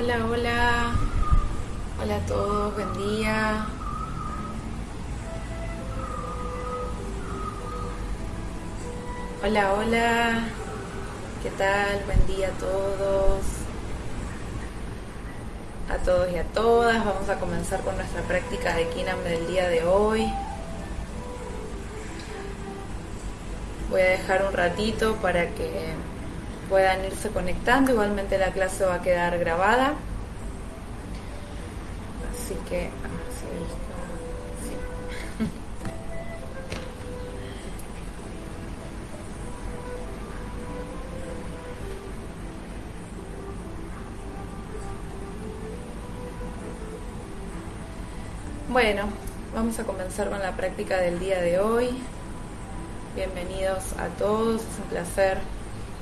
Hola, hola. Hola a todos, buen día. Hola, hola. ¿Qué tal? Buen día a todos. A todos y a todas. Vamos a comenzar con nuestra práctica de Kinam del día de hoy. Voy a dejar un ratito para que puedan irse conectando. Igualmente la clase va a quedar grabada. Así que, Bueno, vamos a comenzar con la práctica del día de hoy. Bienvenidos a todos, es un placer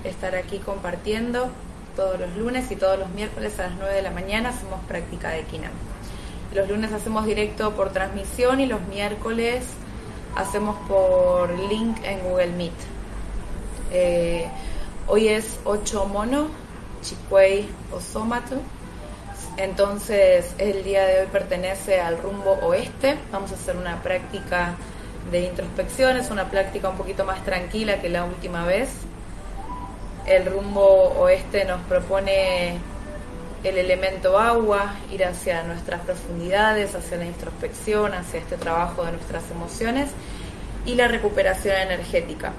estar aquí compartiendo todos los lunes y todos los miércoles a las 9 de la mañana hacemos práctica de Kinam. Los lunes hacemos directo por transmisión y los miércoles hacemos por link en Google Meet. Eh, hoy es 8 mono, Chicuey Osomato. Entonces el día de hoy pertenece al rumbo oeste. Vamos a hacer una práctica de introspección, es una práctica un poquito más tranquila que la última vez el rumbo oeste nos propone el elemento agua, ir hacia nuestras profundidades, hacia la introspección, hacia este trabajo de nuestras emociones y la recuperación energética.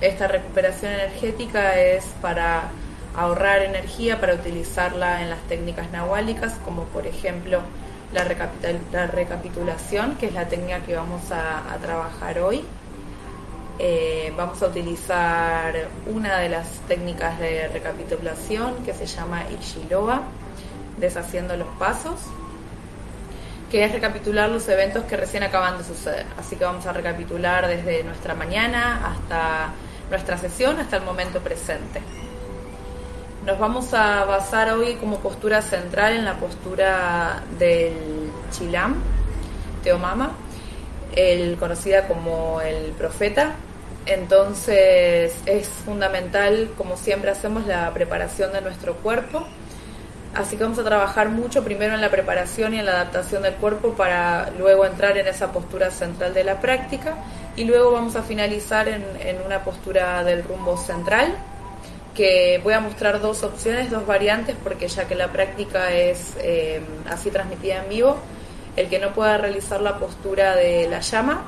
Esta recuperación energética es para ahorrar energía, para utilizarla en las técnicas nahuálicas, como por ejemplo la, recapitulación, que es la técnica que vamos a trabajar hoy. Eh, vamos a utilizar una de las técnicas de recapitulación que se llama Ichiloa, deshaciendo los pasos, que es recapitular los eventos que recién acaban de suceder. Así que vamos a recapitular desde nuestra mañana hasta nuestra sesión, hasta el momento presente. Nos vamos a basar hoy como postura central en la postura del Chilam, Teomama, el, conocida como el profeta. Entonces es fundamental, como siempre hacemos, la preparación de nuestro cuerpo. Así que vamos a trabajar mucho primero en la preparación y en la adaptación del cuerpo para luego entrar en esa postura central de la práctica y luego vamos a finalizar en, una postura del rumbo central que voy a mostrar dos opciones, dos variantes porque ya que la práctica es eh, así transmitida en vivo, el que no pueda realizar la postura de la llama,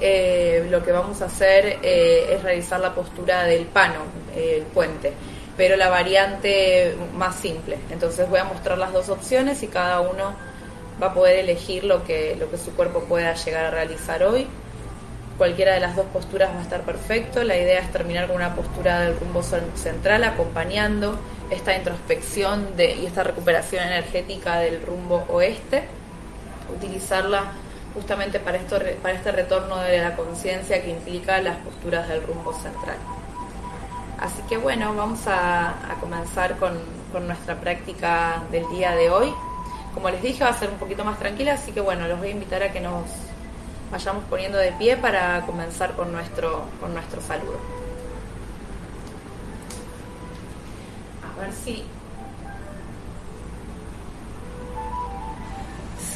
eh, lo que vamos a hacer eh, es realizar la postura del pano, el puente, pero la variante más simple. Entonces voy a mostrar las dos opciones y cada uno va a poder elegir lo que, lo que su cuerpo pueda llegar a realizar hoy. Cualquiera de las dos posturas va a estar perfecto. La idea es terminar con una postura del rumbo central acompañando esta introspección de, y esta recuperación energética del rumbo oeste, utilizarla justamente para, esto, para este retorno de la conciencia que implica las posturas del rumbo central. Así que bueno, vamos a, comenzar con, con, nuestra práctica del día de hoy. Como les dije, va a ser un poquito más tranquila, así que bueno, los voy a invitar a que nos vayamos poniendo de pie para comenzar con nuestro, con nuestro saludo. A ver si.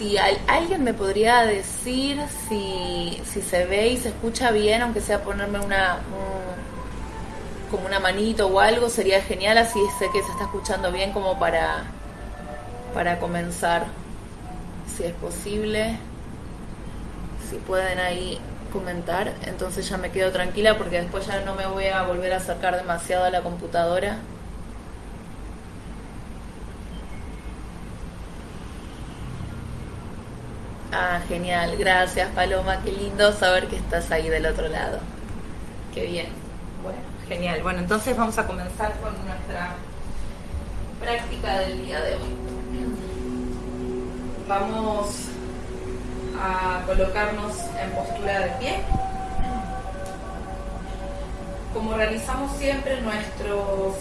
Si alguien me podría decir si, se ve y se escucha bien, aunque sea ponerme una. como una manito o algo, sería genial, así sé que se está escuchando bien como para, para comenzar, si es posible. Si pueden ahí comentar, entonces ya me quedo tranquila porque después ya no me voy a volver a acercar demasiado a la computadora. Ah, genial. Gracias, Paloma. Qué lindo saber que estás ahí del otro lado. Qué bien. Bueno, genial. Bueno, entonces vamos a comenzar con nuestra práctica del día de hoy. Vamos a colocarnos en postura de pie. Como realizamos siempre, nuestros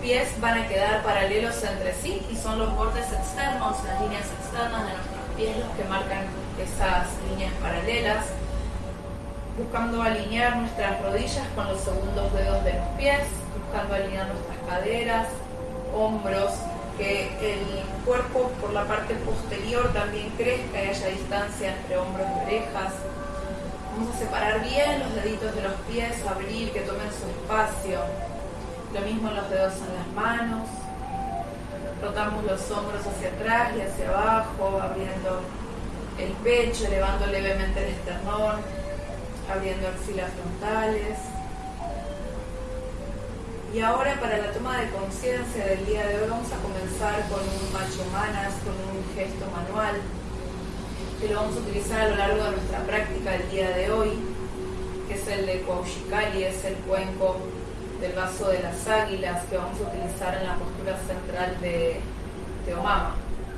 pies van a quedar paralelos entre sí y son los bordes externos, las líneas externas de nuestro pies los que marcan esas líneas paralelas, buscando alinear nuestras rodillas con los segundos dedos de los pies, buscando alinear nuestras caderas, hombros, que el cuerpo por la parte posterior también crezca y haya distancia entre hombros y orejas. Vamos a separar bien los deditos de los pies, abrir, que tomen su espacio. Lo mismo los dedos en las manos. Rotamos los hombros hacia atrás y hacia abajo, abriendo el pecho, elevando levemente el esternón, abriendo axilas frontales. Y ahora para la toma de conciencia del día de hoy vamos a comenzar con un macho manas, con un gesto manual, que lo vamos a utilizar a lo largo de nuestra práctica del día de hoy, que es el de Koushikali, es el cuenco del vaso de las águilas que vamos a utilizar en la postura central de, de Omama,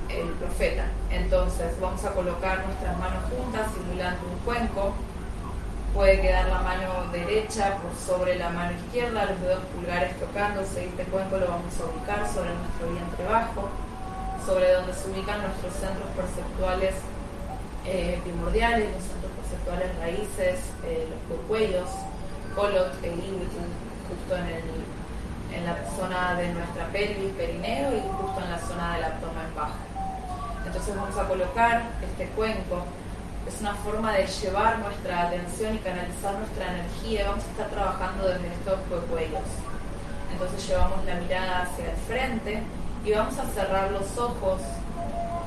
el profeta. Entonces vamos a colocar nuestras manos juntas simulando un cuenco. Puede quedar la mano derecha por sobre la mano izquierda, los dedos pulgares tocándose. Este cuenco lo vamos a ubicar sobre nuestro vientre bajo, sobre donde se ubican nuestros centros perceptuales eh, primordiales, los centros perceptuales raíces, eh, los cuellos, colot e justo en, el, en la zona de nuestra pelvis, perineo y justo en la zona del abdomen bajo. Entonces vamos a colocar este cuenco. Es una forma de llevar nuestra atención y canalizar nuestra energía. Vamos a estar trabajando desde estos cuellos. Entonces llevamos la mirada hacia el frente y vamos a cerrar los ojos,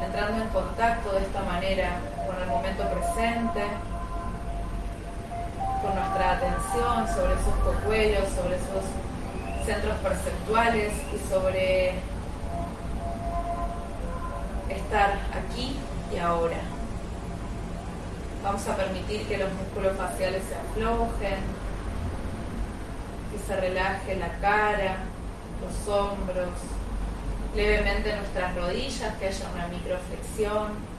entrando en contacto de esta manera con el momento presente, con nuestra atención sobre esos cuellos, sobre esos centros perceptuales y sobre estar aquí y ahora. Vamos a permitir que los músculos faciales se aflojen, que se relaje la cara, los hombros, levemente nuestras rodillas, que haya una microflexión.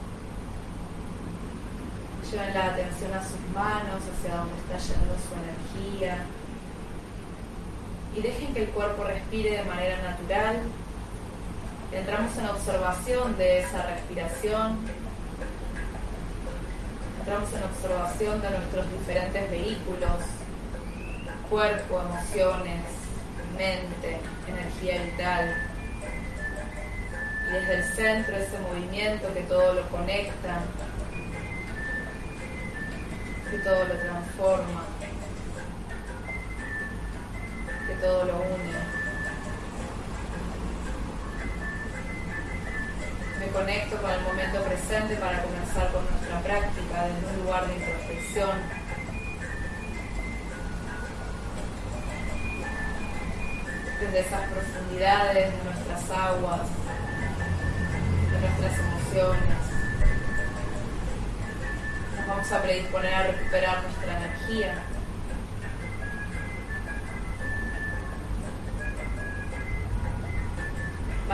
Lleven la atención a sus manos, hacia donde está yendo su energía. Y dejen que el cuerpo respire de manera natural, entramos en observación de esa respiración, entramos en observación de nuestros diferentes vehículos, cuerpo, emociones, mente, energía vital. Y desde el centro ese movimiento que todo lo conecta, que todo lo transforma, que todo lo une. me conecto con el momento presente para comenzar con nuestra práctica desde un lugar de introspección. Desde esas profundidades de nuestras aguas, de nuestras emociones. Vamos a predisponer a recuperar nuestra energía.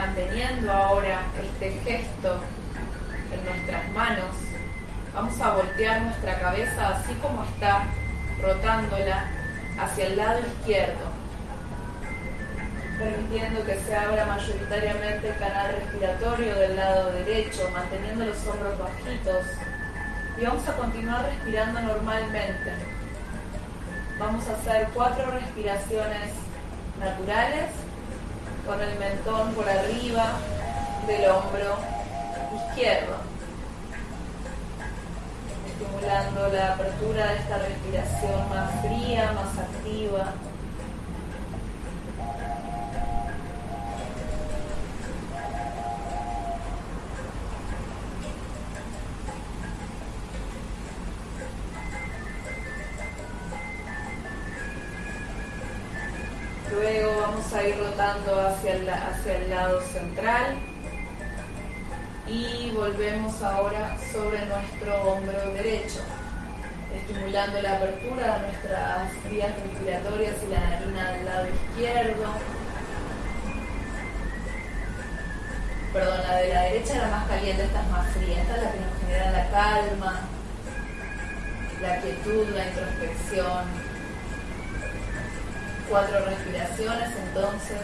manteniendo ahora este gesto en nuestras manos, vamos a voltear nuestra cabeza así como está, rotándola hacia el lado izquierdo, permitiendo que se abra mayoritariamente el canal respiratorio del lado derecho, manteniendo los hombros bajitos. Y vamos a continuar respirando normalmente. Vamos a hacer cuatro respiraciones naturales con el mentón por arriba del hombro izquierdo, estimulando la apertura de esta respiración más fría, más activa. Hacia el, hacia el lado central. Y volvemos ahora sobre nuestro hombro derecho, estimulando la apertura de nuestras vías respiratorias y la narina del lado izquierdo. Perdón, la de la derecha era más caliente, esta es más fría, esta es la que nos genera la calma, la quietud, la introspección cuatro respiraciones entonces,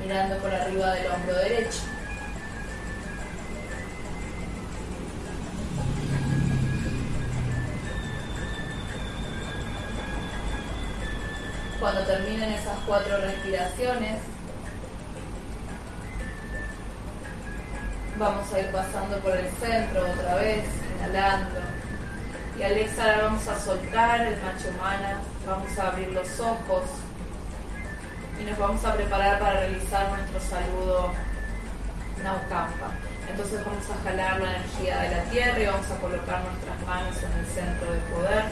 mirando por arriba del hombro derecho. Cuando terminen esas cuatro respiraciones, vamos a ir pasando por el centro otra vez, inhalando. Y al exhalar vamos a soltar el macho humana vamos a abrir los ojos y nos vamos a preparar para realizar nuestro saludo Naukampa. Entonces vamos a jalar la energía de la tierra y vamos a colocar nuestras manos en el centro del poder,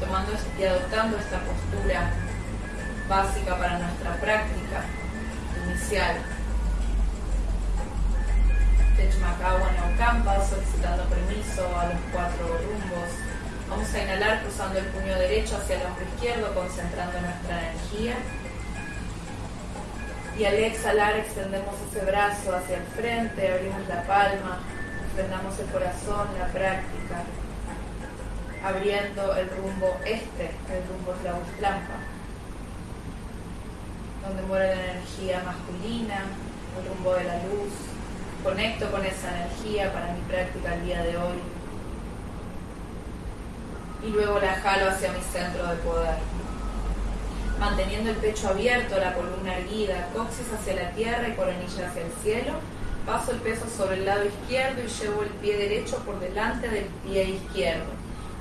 tomando y adoptando esta postura básica para nuestra práctica inicial. Techmakawa Naukampa, solicitando permiso a los cuatro rumbos. Vamos a inhalar cruzando el puño derecho hacia el hombro izquierdo, concentrando nuestra energía. Y al exhalar extendemos ese brazo hacia el frente, abrimos la palma, extendamos el corazón, la práctica, abriendo el rumbo este, el rumbo Tlauslampa, donde muere la energía masculina, el rumbo de la luz. Conecto con esa energía para mi práctica el día de hoy. Y luego la jalo hacia mi centro de poder manteniendo el pecho abierto, la columna erguida, coxis hacia la tierra y coronilla hacia el cielo. Paso el peso sobre el lado izquierdo y llevo el pie derecho por delante del pie izquierdo.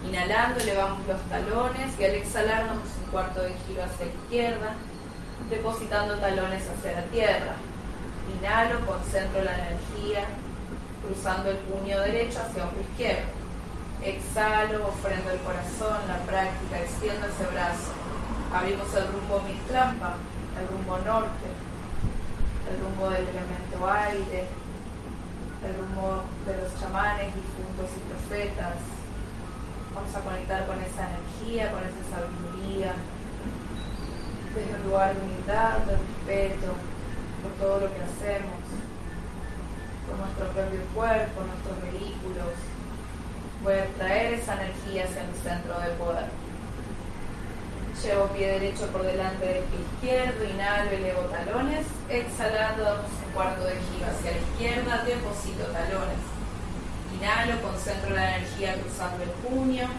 Inhalando elevamos los talones y al exhalar damos un cuarto de giro hacia la izquierda, depositando talones hacia la tierra. Inhalo, concentro la energía, cruzando el puño derecho hacia el izquierdo. Exhalo, ofrendo el corazón, la práctica, extiendo ese brazo Abrimos el rumbo Mistrampa, el rumbo norte, el rumbo del elemento aire, el rumbo de los chamanes, difuntos y profetas. Vamos a conectar con esa energía, con esa sabiduría, desde un lugar de humildad, de respeto por todo lo que hacemos, por nuestro propio cuerpo, nuestros vehículos. Voy a traer esa energía hacia el centro de poder. Llevo pie derecho por delante del pie izquierdo, inhalo, elevo talones. Exhalando, damos un cuarto de giro hacia la izquierda, deposito talones. Inhalo, concentro la energía cruzando el puño.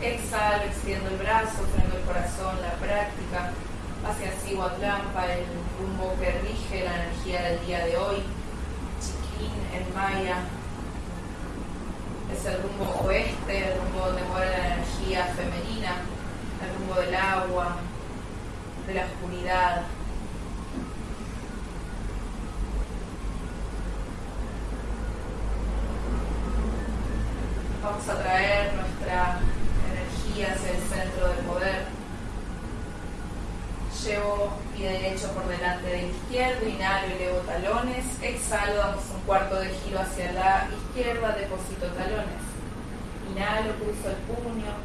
Exhalo, extiendo el brazo, freno el corazón, la práctica. Hacia Siwatlampa, el rumbo que rige la energía del día de hoy. Chiquín en Maya. Es el rumbo oeste, el rumbo donde muere la energía femenina el rumbo del agua, de la oscuridad. Vamos a traer nuestra energía hacia el centro del poder. Llevo pie derecho por delante del izquierdo, inhalo elevo talones. Exhalo, damos un cuarto de giro hacia la izquierda, deposito talones. Inhalo, cruzo el puño,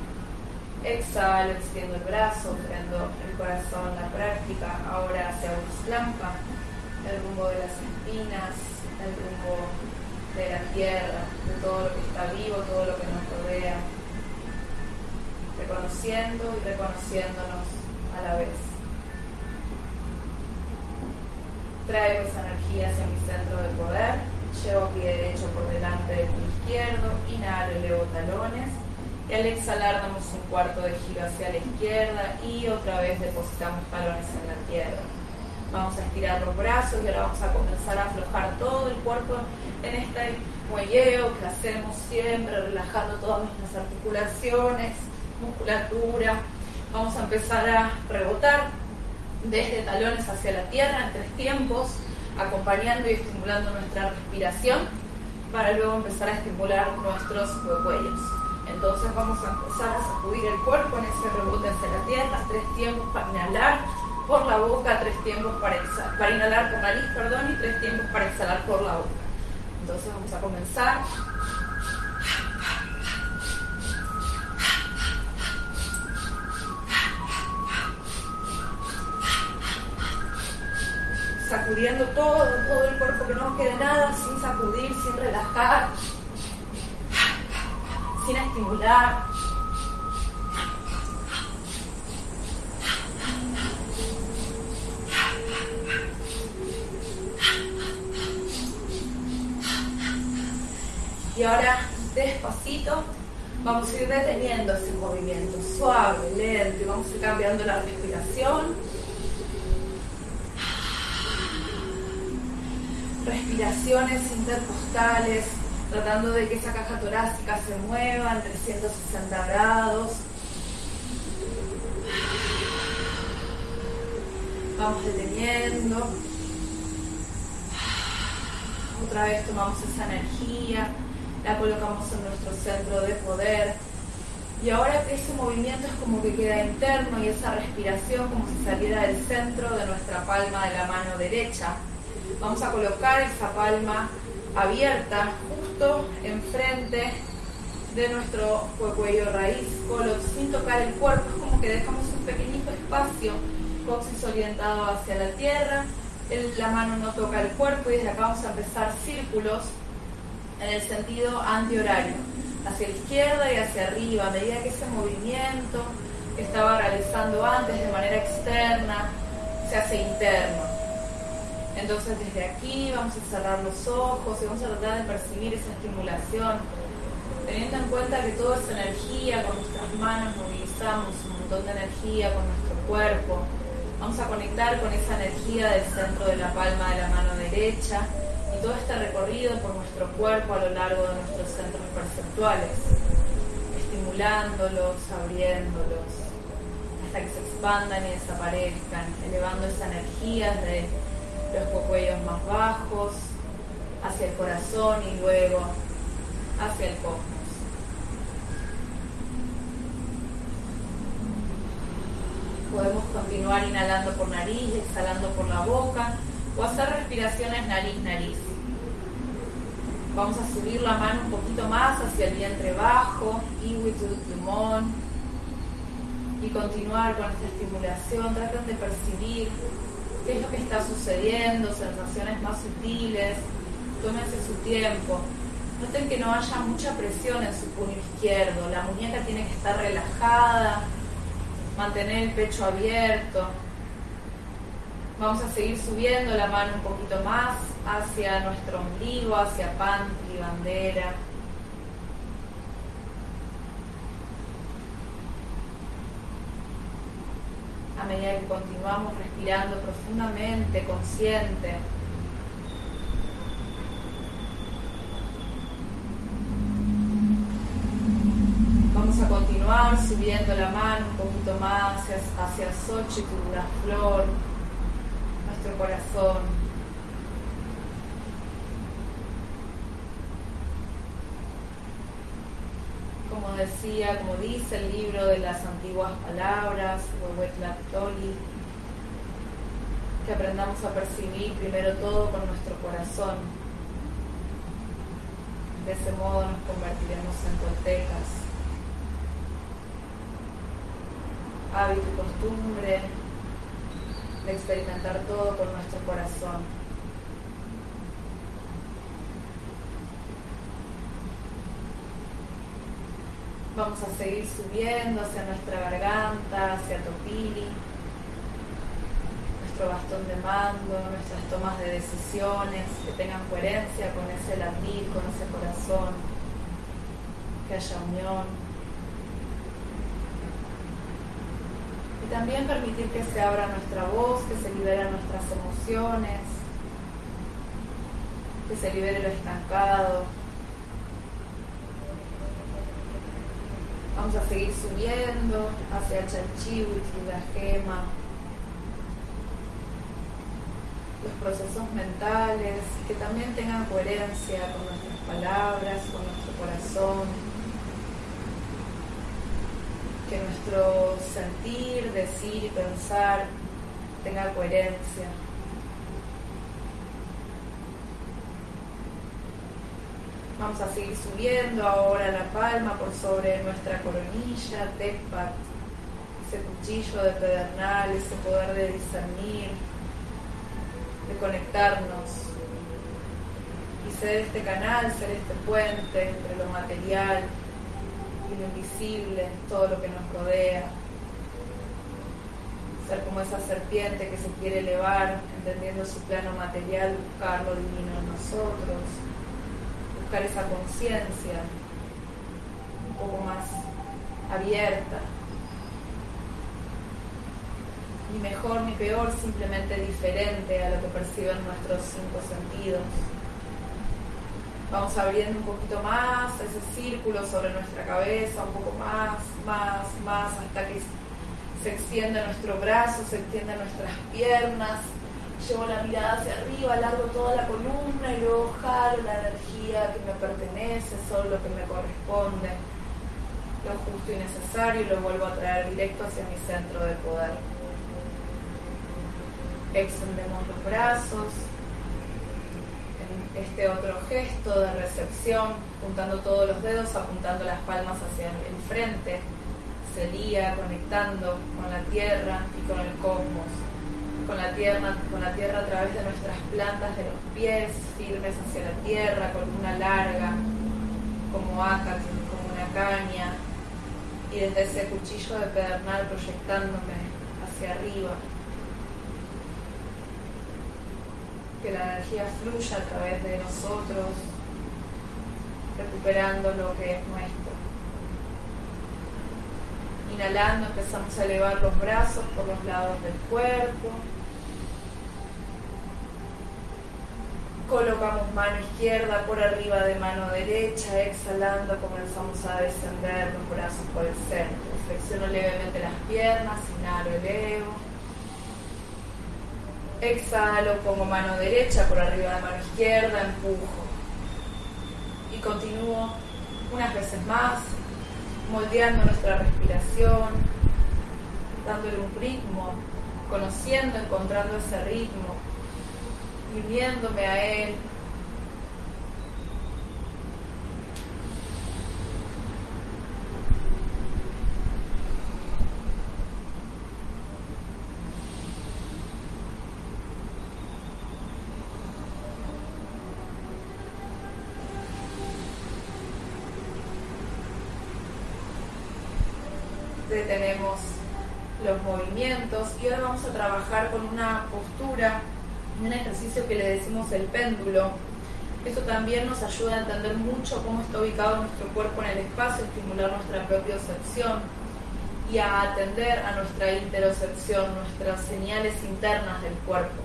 Exhalo, extiendo el brazo, prendo el corazón, la práctica, ahora hacia Uslampa, el rumbo de las espinas, el rumbo de la tierra, de todo lo que está vivo, todo lo que nos rodea, reconociendo y reconociéndonos a la vez. Traigo esa energía hacia mi centro de poder, llevo pie derecho por delante del pie izquierdo, inhalo, elevo talones y al exhalar damos un cuarto de giro hacia la izquierda y otra vez depositamos talones en la tierra. Vamos a estirar los brazos y ahora vamos a comenzar a aflojar todo el cuerpo en este muelleo que hacemos siempre, relajando todas nuestras articulaciones, musculatura. Vamos a empezar a rebotar desde talones hacia la tierra en tres tiempos, acompañando y estimulando nuestra respiración para luego empezar a estimular nuestros cuellos. Entonces vamos a empezar a sacudir el cuerpo en ese rebote hacia la tierra, tres tiempos para inhalar por la boca, tres tiempos para, para inhalar por nariz, perdón, y tres tiempos para exhalar por la boca. Entonces vamos a comenzar. Sacudiendo todo, todo el cuerpo, que no quede nada, sin sacudir, sin relajar sin estimular. Y ahora, despacito, vamos a ir deteniendo ese movimiento, suave, lento, vamos a ir cambiando la respiración. Respiraciones intercostales, tratando de que esa caja torácica se mueva en 360 grados. Vamos deteniendo. Otra vez tomamos esa energía, la colocamos en nuestro centro de poder. Y ahora ese movimiento es como que queda interno y esa respiración como si saliera del centro de nuestra palma de la mano derecha. Vamos a colocar esa palma abierta justo enfrente de nuestro cuello raíz, sin tocar el cuerpo, es como que dejamos un pequeñito espacio, coxis orientado hacia la tierra, la mano no toca el cuerpo y desde acá vamos a empezar círculos en el sentido antihorario, hacia la izquierda y hacia arriba, a medida que ese movimiento que estaba realizando antes de manera externa se hace interno. Entonces desde aquí vamos a cerrar los ojos y vamos a tratar de percibir esa estimulación, teniendo en cuenta que toda esa energía con nuestras manos movilizamos un montón de energía con nuestro cuerpo. Vamos a conectar con esa energía del centro de la palma de la mano derecha y todo este recorrido por nuestro cuerpo a lo largo de nuestros centros perceptuales, estimulándolos, abriéndolos, hasta que se expandan y desaparezcan, elevando esa energía de los cuellos más bajos, hacia el corazón y luego hacia el cosmos. Podemos continuar inhalando por nariz, exhalando por la boca o hacer respiraciones nariz-nariz. Vamos a subir la mano un poquito más hacia el vientre bajo, y continuar con esta estimulación. Traten de percibir qué es lo que está sucediendo, sensaciones más sutiles, tómense su tiempo. Noten que no haya mucha presión en su puño izquierdo, la muñeca tiene que estar relajada, mantener el pecho abierto. Vamos a seguir subiendo la mano un poquito más hacia nuestro ombligo, hacia pan y bandera. A medida que continuamos respirando profundamente, consciente. Vamos a continuar subiendo la mano un poquito más hacia, hacia Xochitl, la flor, nuestro corazón. Como decía, como dice el libro de las antiguas palabras, que aprendamos a percibir primero todo con nuestro corazón. De ese modo nos convertiremos en toltecas. Hábito y costumbre de experimentar todo con nuestro corazón. Vamos a seguir subiendo hacia nuestra garganta, hacia Topiri, nuestro bastón de mando, nuestras tomas de decisiones, que tengan coherencia con ese latir, con ese corazón, que haya unión. Y también permitir que se abra nuestra voz, que se liberen nuestras emociones, que se libere lo estancado, Vamos a seguir subiendo hacia y la gema, los procesos mentales, que también tengan coherencia con nuestras palabras, con nuestro corazón, que nuestro sentir, decir y pensar tenga coherencia. Vamos a seguir subiendo ahora la palma por sobre nuestra coronilla, Tepat, ese cuchillo de pedernal, ese poder de discernir, de conectarnos y ser este canal, ser este puente entre lo material y lo invisible, todo lo que nos rodea. Ser como esa serpiente que se quiere elevar, entendiendo su plano material, buscar lo divino en nosotros buscar esa conciencia un poco más abierta. Ni mejor ni peor, simplemente diferente a lo que perciben nuestros cinco sentidos. Vamos abriendo un poquito más ese círculo sobre nuestra cabeza, un poco más, más, más, hasta que se extiende nuestro brazo, se extienden nuestras piernas. Llevo la mirada hacia arriba, alargo toda la columna y luego jalo la energía que me pertenece, solo lo que me corresponde, lo justo y necesario y lo vuelvo a traer directo hacia mi centro de poder. Extendemos los brazos, en este otro gesto de recepción, juntando todos los dedos, apuntando las palmas hacia el frente sería conectando con la tierra y con el cosmos, con la tierra, con la tierra a través de nuestras plantas de los pies, firmes hacia la tierra, con una larga, como acá, como una caña, y desde ese cuchillo de pedernal proyectándome hacia arriba. Que la energía fluya a través de nosotros, recuperando lo que es nuestro. Inhalando empezamos a elevar los brazos por los lados del cuerpo. Colocamos mano izquierda por arriba de mano derecha, exhalando comenzamos a descender los brazos por el centro. Flexiono levemente las piernas, inhalo, elevo. Exhalo, pongo mano derecha por arriba de mano izquierda, empujo. Y continúo unas veces más, moldeando nuestra respiración, dándole un ritmo, conociendo, encontrando ese ritmo, viviéndome a él, detenemos los movimientos y ahora vamos trabajar con una postura, un ejercicio que le decimos el péndulo. Esto también nos ayuda a entender mucho cómo está ubicado nuestro cuerpo en el espacio, estimular nuestra propiocepción y a atender a nuestra interocepción, nuestras señales internas del cuerpo.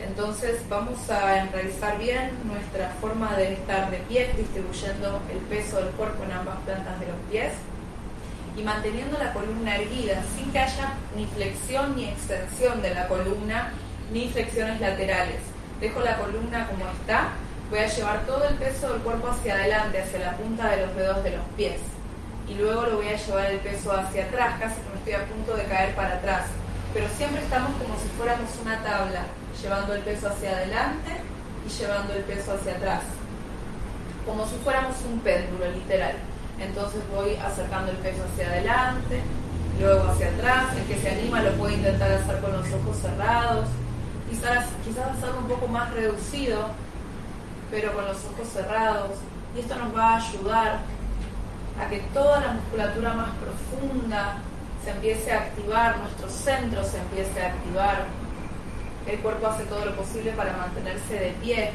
Entonces vamos a enraizar bien nuestra forma de estar de pie, distribuyendo el peso del cuerpo en ambas plantas de los pies y manteniendo la columna erguida, sin que haya ni flexión ni extensión de la columna, ni flexiones laterales. Dejo la columna como está, voy a llevar todo el peso del cuerpo hacia adelante, hacia la punta de los dedos de los pies. Y luego lo voy a llevar el peso hacia atrás, casi me estoy a punto de caer para atrás. Pero siempre estamos como si fuéramos una tabla, llevando el peso hacia adelante y llevando el peso hacia atrás. Como si fuéramos un péndulo, literal. Entonces voy acercando el peso hacia adelante, luego hacia atrás. El que se anima lo puede intentar hacer con los ojos cerrados. Quizás, quizás hacerlo un poco más reducido, pero con los ojos cerrados. Y esto nos va a ayudar a que toda la musculatura más profunda se empiece a activar, nuestro centro se empiece a activar. El cuerpo hace todo lo posible para mantenerse de pie,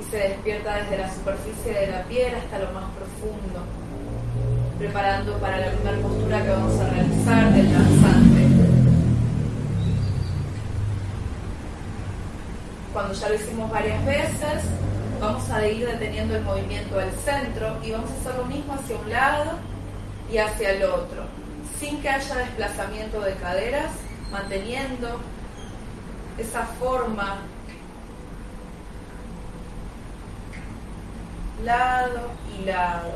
y se despierta desde la superficie de la piel hasta lo más profundo, preparando para la primera postura que vamos a realizar del danzante. Cuando ya lo hicimos varias veces, vamos a ir deteniendo el movimiento al centro y vamos a hacer lo mismo hacia un lado y hacia el otro, sin que haya desplazamiento de caderas, manteniendo esa forma lado y lado.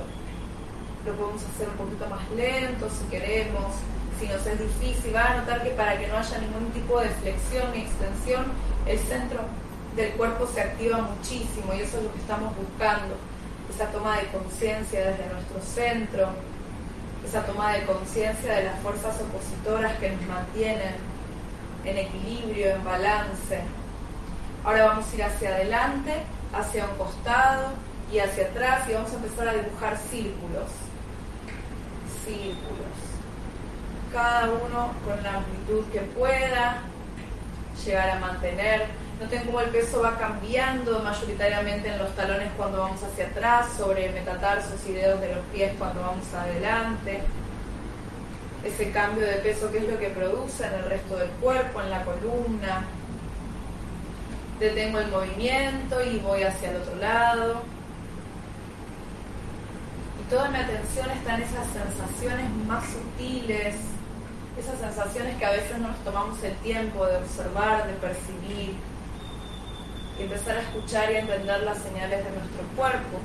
Lo podemos hacer un poquito más lento si queremos, si nos es difícil. Va a notar que para que no haya ningún tipo de flexión ni extensión, el centro del cuerpo se activa muchísimo y eso es lo que estamos buscando. Esa toma de conciencia desde nuestro centro, esa toma de conciencia de las fuerzas opositoras que nos mantienen en equilibrio, en balance. Ahora vamos a ir hacia adelante, hacia un costado, y hacia atrás y vamos a empezar a dibujar círculos. Círculos. Cada uno con la amplitud que pueda llegar a mantener. Noten cómo el peso va cambiando mayoritariamente en los talones cuando vamos hacia atrás, sobre metatarsos y dedos de los pies cuando vamos adelante. Ese cambio de peso que es lo que produce en el resto del cuerpo, en la columna, detengo el movimiento y voy hacia el otro lado. Toda mi atención está en esas sensaciones más sutiles, esas sensaciones que a veces no nos tomamos el tiempo de observar, de percibir, y empezar a escuchar y a entender las señales de nuestro cuerpo,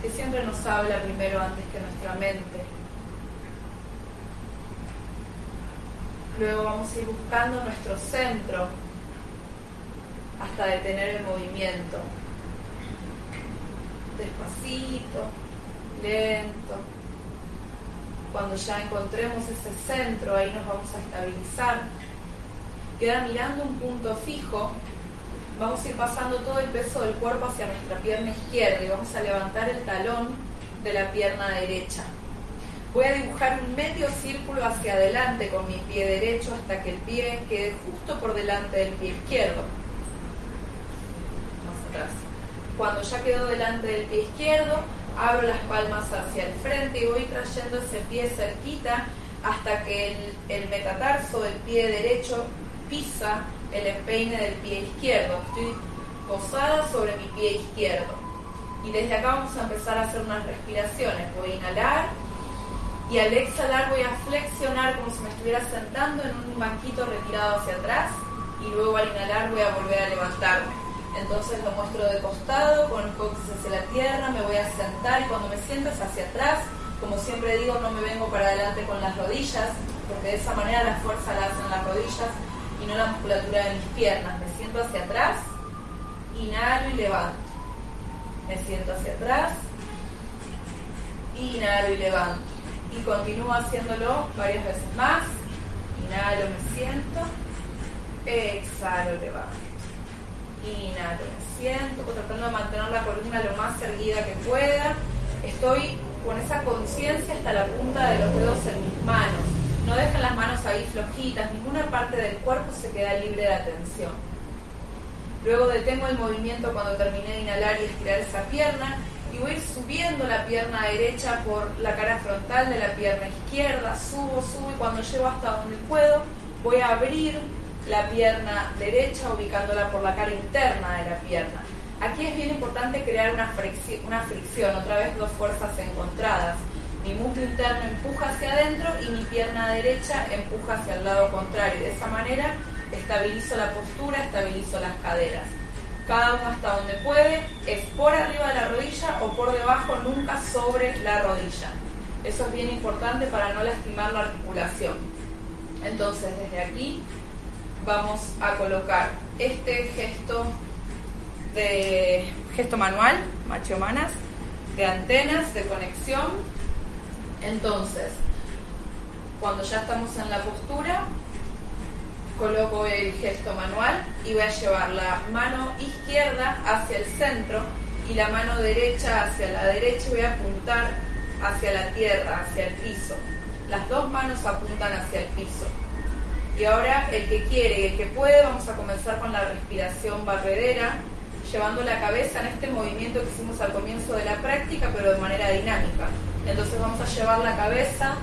que siempre nos habla primero antes que nuestra mente. Luego vamos a ir buscando nuestro centro hasta detener el movimiento. Despacito, lento. Cuando ya encontremos ese centro, ahí nos vamos a estabilizar. Queda mirando un punto fijo. Vamos a ir pasando todo el peso del cuerpo hacia nuestra pierna izquierda y vamos a levantar el talón de la pierna derecha. Voy a dibujar un medio círculo hacia adelante con mi pie derecho hasta que el pie quede justo por delante del pie izquierdo. Más atrás. Cuando ya quedó delante del pie izquierdo, abro las palmas hacia el frente y voy trayendo ese pie cerquita hasta que el, el metatarso del pie derecho pisa el empeine del pie izquierdo. Estoy posada sobre mi pie izquierdo. Y desde acá vamos a empezar a hacer unas respiraciones. Voy a inhalar y al exhalar voy a flexionar como si me estuviera sentando en un banquito retirado hacia atrás y luego al inhalar voy a volver a levantarme. Entonces lo muestro de costado, con el coxis hacia la tierra, me voy a sentar y cuando me siento hacia atrás. Como siempre digo, no me vengo para adelante con las rodillas, porque de esa manera la fuerza la hacen las rodillas y no la musculatura de mis piernas. Me siento hacia atrás, inhalo y levanto. Me siento hacia atrás, inhalo y levanto y continúo haciéndolo varias veces más. Inhalo, me siento. Exhalo, levanto. Inhalo, me siento, tratando de mantener la columna lo más erguida que pueda. Estoy con esa conciencia hasta la punta de los dedos en mis manos. No dejen las manos ahí flojitas, ninguna parte del cuerpo se queda libre de atención. Luego detengo el movimiento cuando terminé de inhalar y estirar esa pierna y voy subiendo la pierna derecha por la cara frontal de la pierna izquierda, subo, subo y cuando llego hasta donde puedo voy a abrir la pierna derecha ubicándola por la cara interna de la pierna. Aquí es bien importante crear una fricción, otra vez dos fuerzas encontradas. Mi músculo interno empuja hacia adentro y mi pierna derecha empuja hacia el lado contrario. De esa manera estabilizo la postura, estabilizo las caderas cada uno hasta donde puede, es por arriba de la rodilla o por debajo, nunca sobre la rodilla. Eso es bien importante para no lastimar la articulación. Entonces, desde aquí vamos a colocar este gesto de gesto manual, de antenas, de conexión. Entonces, cuando ya estamos en la postura, coloco el gesto manual y voy a llevar la mano izquierda hacia el centro y la mano derecha hacia la derecha y voy a apuntar hacia la tierra, hacia el piso. Las dos manos apuntan hacia el piso. Y ahora el que quiere y el que puede, vamos a comenzar con la respiración barredera, llevando la cabeza en este movimiento que hicimos al comienzo de la práctica, pero de manera dinámica. Entonces vamos a llevar la cabeza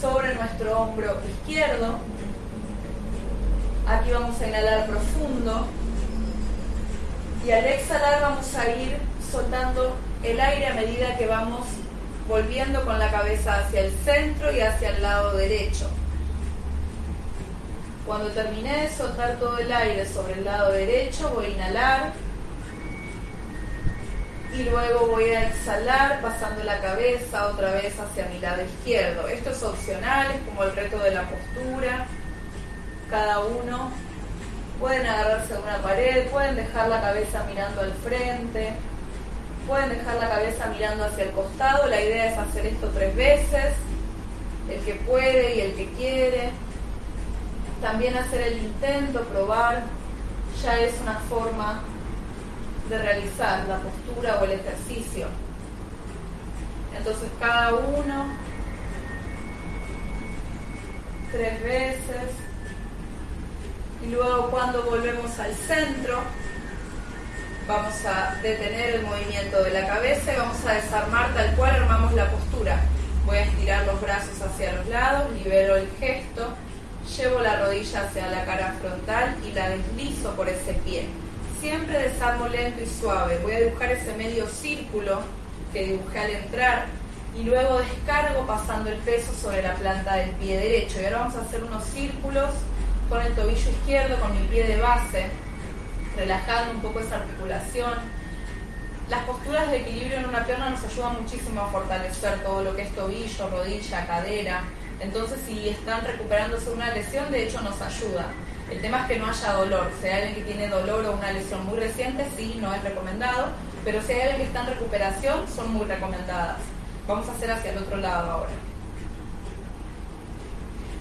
sobre nuestro hombro izquierdo, Aquí vamos a inhalar profundo y al exhalar vamos a ir soltando el aire a medida que vamos volviendo con la cabeza hacia el centro y hacia el lado derecho. Cuando terminé de soltar todo el aire sobre el lado derecho, voy a inhalar y luego voy a exhalar pasando la cabeza otra vez hacia mi lado izquierdo. Esto es opcional, es como el reto de la postura cada uno. Pueden agarrarse a una pared, pueden dejar la cabeza mirando al frente, pueden dejar la cabeza mirando hacia el costado. La idea es hacer esto tres veces, el que puede y el que quiere. También hacer el intento, probar, ya es una forma de realizar la postura o el ejercicio. Entonces cada uno, tres veces. Y luego cuando volvemos al centro, vamos a detener el movimiento de la cabeza y vamos a desarmar tal cual armamos la postura. Voy a estirar los brazos hacia los lados, libero el gesto, llevo la rodilla hacia la cara frontal y la deslizo por ese pie. Siempre desarmo lento y suave. Voy a dibujar ese medio círculo que dibujé al entrar y luego descargo pasando el peso sobre la planta del pie derecho. Y ahora vamos a hacer unos círculos con el tobillo izquierdo, con mi pie de base, relajando un poco esa articulación. Las posturas de equilibrio en una pierna nos ayudan muchísimo a fortalecer todo lo que es tobillo, rodilla, cadera. Entonces, si están recuperándose una lesión, de hecho nos ayuda. El tema es que no haya dolor. Si hay alguien que tiene dolor o una lesión muy reciente, sí, no es recomendado. Pero si hay alguien que está en recuperación, son muy recomendadas. Vamos a hacer hacia el otro lado ahora.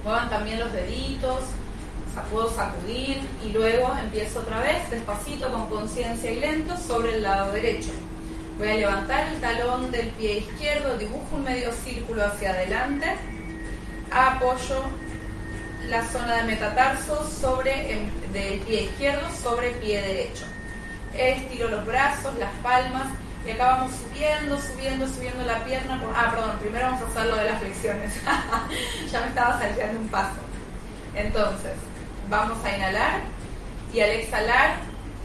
Muevan también los deditos, puedo sacudir y luego empiezo otra vez despacito con conciencia y lento sobre el lado derecho. Voy a levantar el talón del pie izquierdo, dibujo un medio círculo hacia adelante, apoyo la zona de metatarso sobre del pie izquierdo sobre el pie derecho. Estiro los brazos, las palmas y acá vamos subiendo, subiendo, subiendo la pierna. ah, perdón, primero vamos a hacer lo de las flexiones. ya me estaba saltando un paso. Entonces, Vamos a inhalar y al exhalar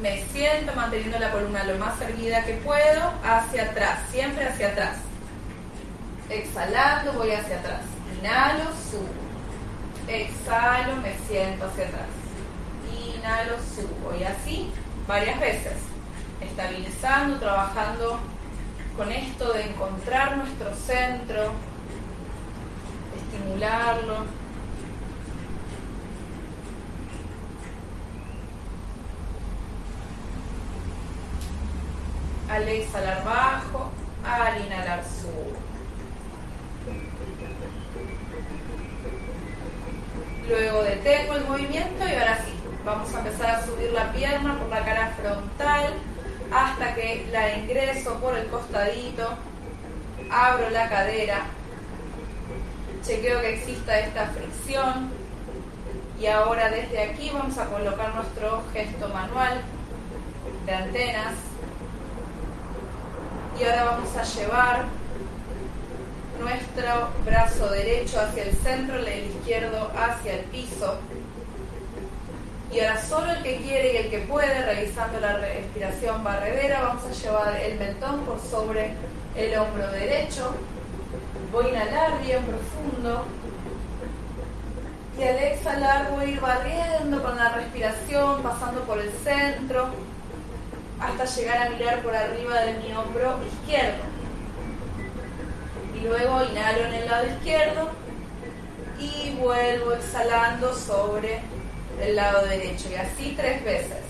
me siento manteniendo la columna lo más erguida que puedo hacia atrás, siempre hacia atrás. Exhalando voy hacia atrás. Inhalo, subo. Exhalo, me siento hacia atrás. Inhalo, subo. Y así varias veces. Estabilizando, trabajando con esto de encontrar nuestro centro, estimularlo. al exhalar bajo, al inhalar subo. Luego detengo el movimiento y ahora sí, vamos a empezar a subir la pierna por la cara frontal hasta que la ingreso por el costadito, abro la cadera, chequeo que exista esta fricción y ahora desde aquí vamos a colocar nuestro gesto manual de antenas y ahora vamos a llevar nuestro brazo derecho hacia el centro, el izquierdo hacia el piso. Y ahora solo el que quiere y el que puede, realizando la respiración barredera, vamos a llevar el mentón por sobre el hombro derecho. Voy a inhalar bien profundo. Y al exhalar voy a ir barriendo con la respiración, pasando por el centro, hasta llegar a mirar por arriba de mi hombro izquierdo. Luego inhalo en el lado izquierdo y vuelvo exhalando sobre el lado derecho. Y así tres veces.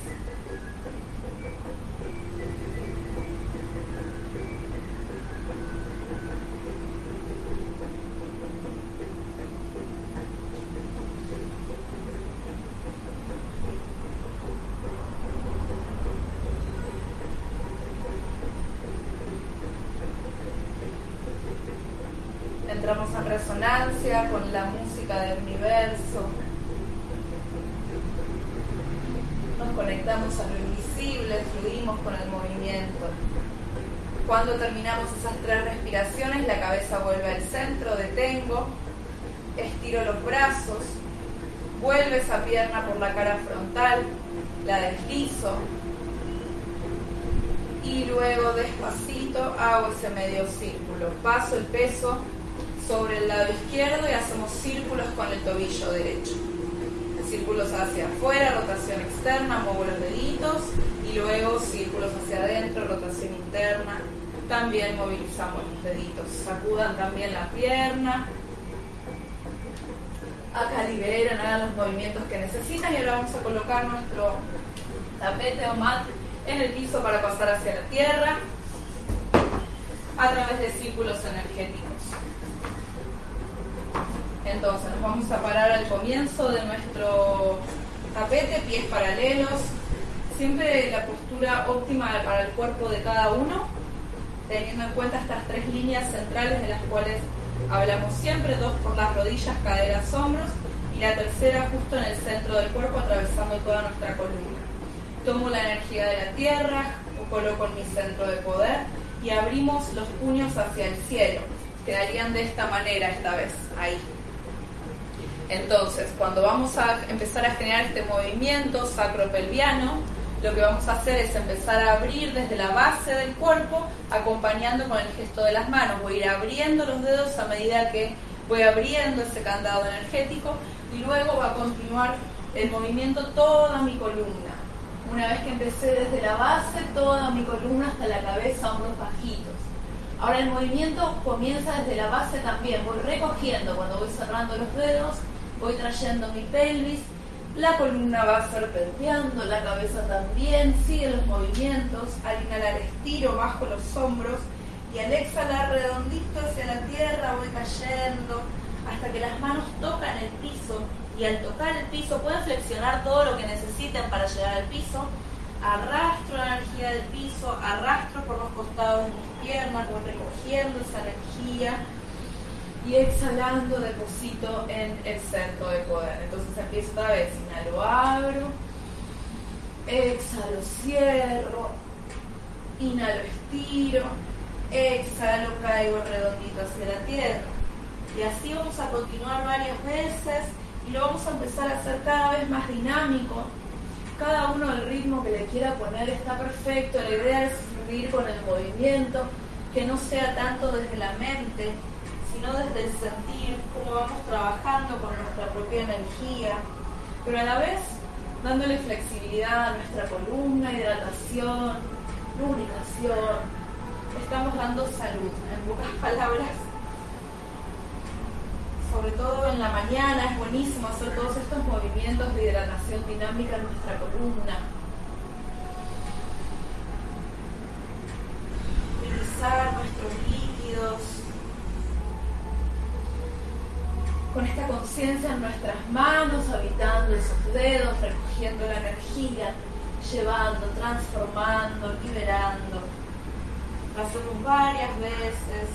con del universo. Nos conectamos a lo invisible, fluimos con el movimiento. Cuando terminamos esas tres respiraciones, la cabeza vuelve al centro, detengo, estiro los brazos, vuelve esa pierna por la cara frontal, la deslizo y luego despacito hago ese medio círculo. Paso el peso sobre el lado izquierdo y hacemos círculos con el tobillo derecho. Círculos hacia afuera, rotación externa, muevo los deditos y luego círculos hacia adentro, rotación interna. También movilizamos los deditos. Sacudan también la pierna. Acá liberen, hagan los movimientos que necesitan y ahora vamos a colocar nuestro tapete o mat en el piso para pasar hacia la tierra a través de círculos energéticos. Entonces nos vamos a parar al comienzo de nuestro tapete, pies paralelos, siempre la postura óptima para el cuerpo de cada uno, teniendo en cuenta estas tres líneas centrales de las cuales hablamos siempre, dos por las rodillas, caderas, hombros, y la tercera justo en el centro del cuerpo, atravesando toda nuestra columna. Tomo la energía de la tierra, coloco en mi centro de poder y abrimos los puños hacia el cielo. Quedarían de esta manera esta vez, ahí. Entonces, cuando vamos a empezar a generar este movimiento sacropelviano, lo que vamos a hacer es empezar a abrir desde la base del cuerpo, acompañando con el gesto de las manos. Voy a ir abriendo los dedos a medida que voy abriendo ese candado energético y luego va a continuar el movimiento toda mi columna. Una vez que empecé desde la base, toda mi columna hasta la cabeza, hombros bajitos. Ahora el movimiento comienza desde la base también. Voy recogiendo cuando voy cerrando los dedos, voy trayendo mi pelvis, la columna va serpenteando, la cabeza también, sigue los movimientos. Al inhalar estiro, bajo los hombros y al exhalar redondito hacia la tierra voy cayendo hasta que las manos tocan el piso y al tocar el piso pueden flexionar todo lo que necesiten para llegar al piso. Arrastro la energía del piso, arrastro por los costados de mis piernas, voy recogiendo esa energía y exhalando deposito en el centro de poder. Entonces empiezo otra vez, inhalo, abro, exhalo, cierro, inhalo, estiro, exhalo, caigo redondito hacia la tierra. Y así vamos a continuar varias veces y lo vamos a empezar a hacer cada vez más dinámico. Cada uno el ritmo que le quiera poner está perfecto. La idea es fluir con el movimiento, que no sea tanto desde la mente, sino desde el sentir, cómo vamos trabajando con nuestra propia energía, pero a la vez dándole flexibilidad a nuestra columna, hidratación, lubricación. Estamos dando salud, en pocas palabras. Sobre todo en la mañana es buenísimo hacer todos estos movimientos de hidratación dinámica en nuestra columna. Utilizar nuestros líquidos con esta conciencia en nuestras manos, habitando esos dedos, recogiendo la energía, llevando, transformando, liberando. Hacemos varias veces.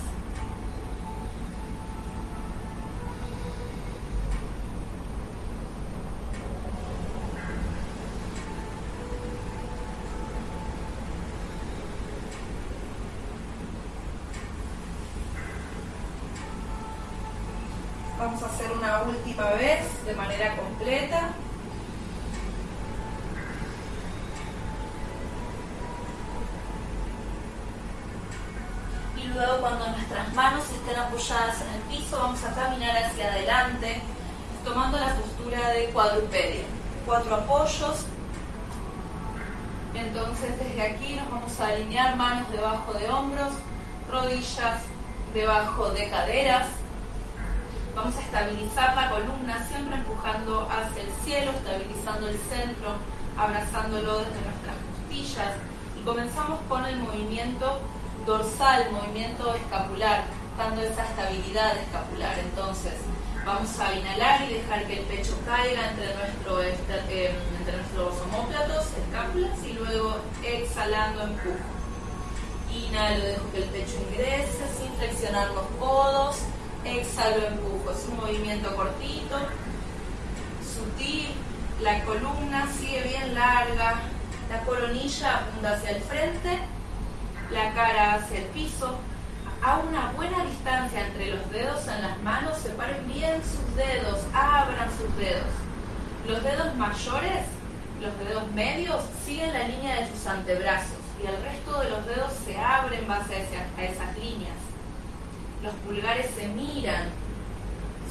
Debajo de hombros, rodillas debajo de caderas, Vamos a estabilizar la columna, siempre empujando hacia el cielo, estabilizando el centro, abrazándolo desde nuestras costillas. Y comenzamos con el movimiento dorsal, movimiento escapular, dando esa estabilidad escapular. Entonces, vamos a inhalar y dejar que el pecho caiga entre, nuestro, eh, entre nuestros homóplatos, escápulas, y luego exhalando empujo. Inhalo, dejo que el pecho ingrese sin flexionar los codos exhalo, empujo. Es un movimiento cortito, sutil, la columna sigue bien larga, la coronilla apunta hacia el frente, la cara hacia el piso. A una buena distancia entre los dedos en las manos, separen bien sus dedos, abran sus dedos. Los dedos mayores, los dedos medios, siguen la línea de sus antebrazos y el resto de los dedos se abren base a esas líneas los pulgares se miran,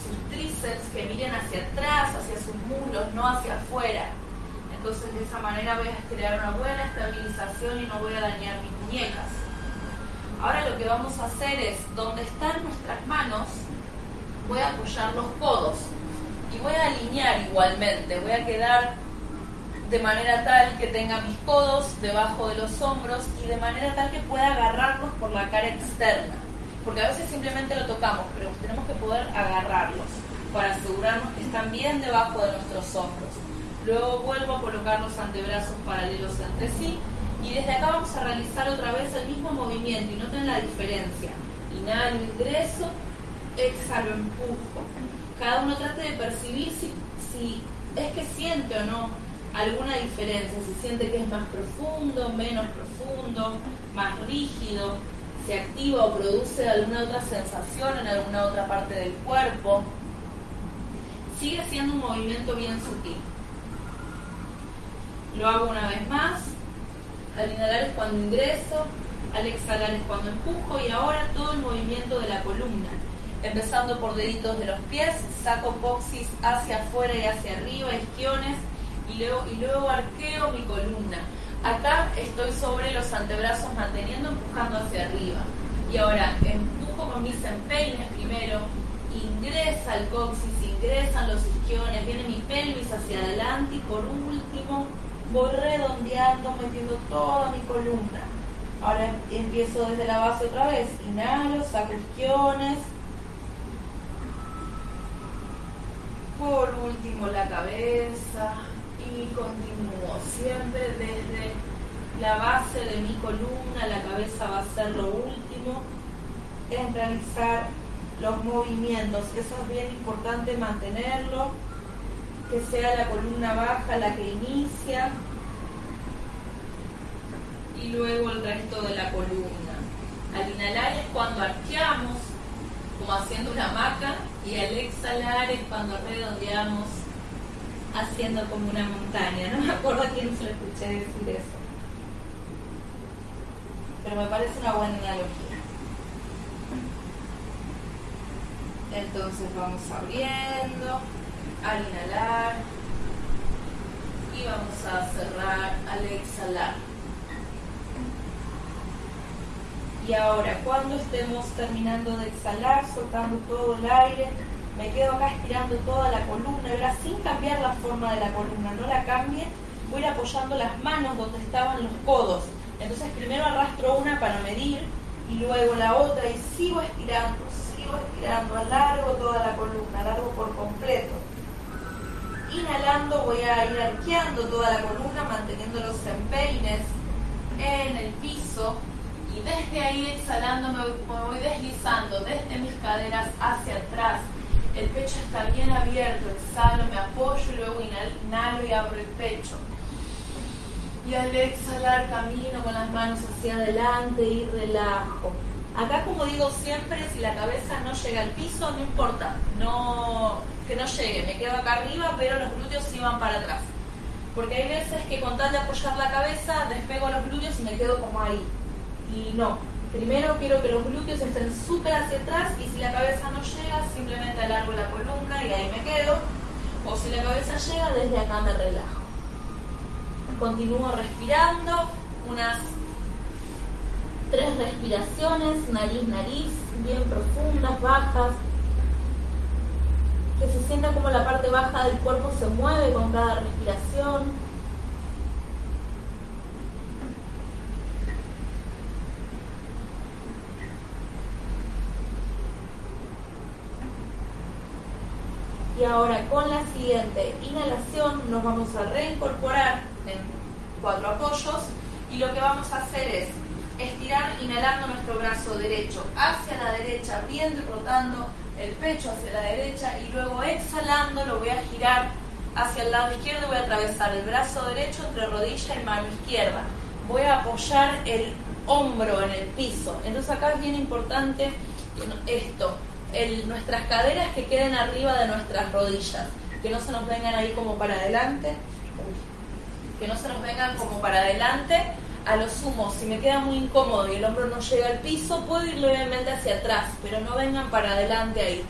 sus tríceps que miren hacia atrás, hacia sus muslos, no hacia afuera. Entonces de esa manera voy a crear una buena estabilización y no voy a dañar mis muñecas. Ahora lo que vamos a hacer es, donde están nuestras manos, voy a apoyar los codos y voy a alinear igualmente, voy a quedar de manera tal que tenga mis codos debajo de los hombros y de manera tal que pueda agarrarlos por la cara externa porque a veces simplemente lo tocamos, pero tenemos que poder agarrarlos para asegurarnos que están bien debajo de nuestros hombros. Luego vuelvo a colocar los antebrazos paralelos entre sí y desde acá vamos a realizar otra vez el mismo movimiento y noten la diferencia. Inhalo, ingreso, exhalo, empujo. Cada uno trate de percibir si, si es que siente o no alguna diferencia, si siente que es más profundo, menos profundo, más rígido, se activa o produce alguna otra sensación en alguna otra parte del cuerpo. Sigue siendo un movimiento bien sutil. Lo hago una vez más. Al inhalar es cuando ingreso, al exhalar es cuando empujo y ahora todo el movimiento de la columna. Empezando por deditos de los pies, saco coxis hacia afuera y hacia arriba, isquiones, y luego, y luego arqueo mi columna. Acá estoy sobre los antebrazos manteniendo, empujando hacia arriba. Y ahora empujo con mis empeines primero, ingresa el coxis, ingresan los isquiones, viene mi pelvis hacia adelante y por último voy redondeando, metiendo toda mi columna. Ahora empiezo desde la base otra vez. Inhalo, saco isquiones. Por último la cabeza y continúo. Siempre desde la base de mi columna, la cabeza va a ser lo último en realizar los movimientos. Eso es bien importante mantenerlo que sea la columna baja la que inicia y luego el resto de la columna. Al inhalar es cuando arqueamos, como haciendo una hamaca, y al exhalar es cuando redondeamos, haciendo como una montaña. No me acuerdo a quién se lo escuché decir eso. Pero me parece una buena analogía. Entonces vamos abriendo al inhalar y vamos a cerrar al exhalar. Y ahora, cuando estemos terminando de exhalar, soltando todo el aire, me quedo acá estirando toda la columna, ahora sin cambiar la forma de la columna, no la cambie, voy apoyando las manos donde estaban los codos. Entonces primero arrastro una para medir y luego la otra y sigo estirando, sigo estirando, alargo toda la columna, alargo por completo. Inhalando voy a ir arqueando toda la columna, manteniendo los empeines en el piso. Y desde ahí exhalando me voy deslizando desde mis caderas hacia atrás. El pecho está bien abierto, exhalo, me apoyo y luego inhalo y abro el pecho. Y al exhalar camino con las manos hacia adelante y relajo. Acá como digo siempre, si la cabeza no llega al piso, no importa, no que no llegue, me quedo acá arriba, pero los glúteos sí van para atrás. Porque hay veces que con tal de apoyar la cabeza, despego los glúteos y me quedo como ahí. Y no, primero quiero que los glúteos estén súper hacia atrás y si la cabeza no llega, simplemente alargo la columna y ahí me quedo. O si la cabeza llega, desde acá me relajo. Continúo respirando, unas tres respiraciones, nariz, nariz, bien profundas, bajas que se sienta como la parte baja del cuerpo se mueve con cada respiración. Y ahora con la siguiente inhalación nos vamos a reincorporar en cuatro apoyos y lo que vamos a hacer es estirar inhalando nuestro brazo derecho hacia la derecha, y rotando el pecho hacia la derecha y luego exhalando lo voy a girar hacia el lado izquierdo, voy a atravesar el brazo derecho entre rodilla y mano izquierda. Voy a apoyar el hombro en el piso. Entonces acá es bien importante esto, nuestras caderas que queden arriba de nuestras rodillas, que no se nos vengan ahí como para adelante, que no se nos vengan como para adelante a lo sumo, si me queda muy incómodo y el hombro no llega al piso, puedo ir levemente hacia atrás, pero no vengan para adelante ahí,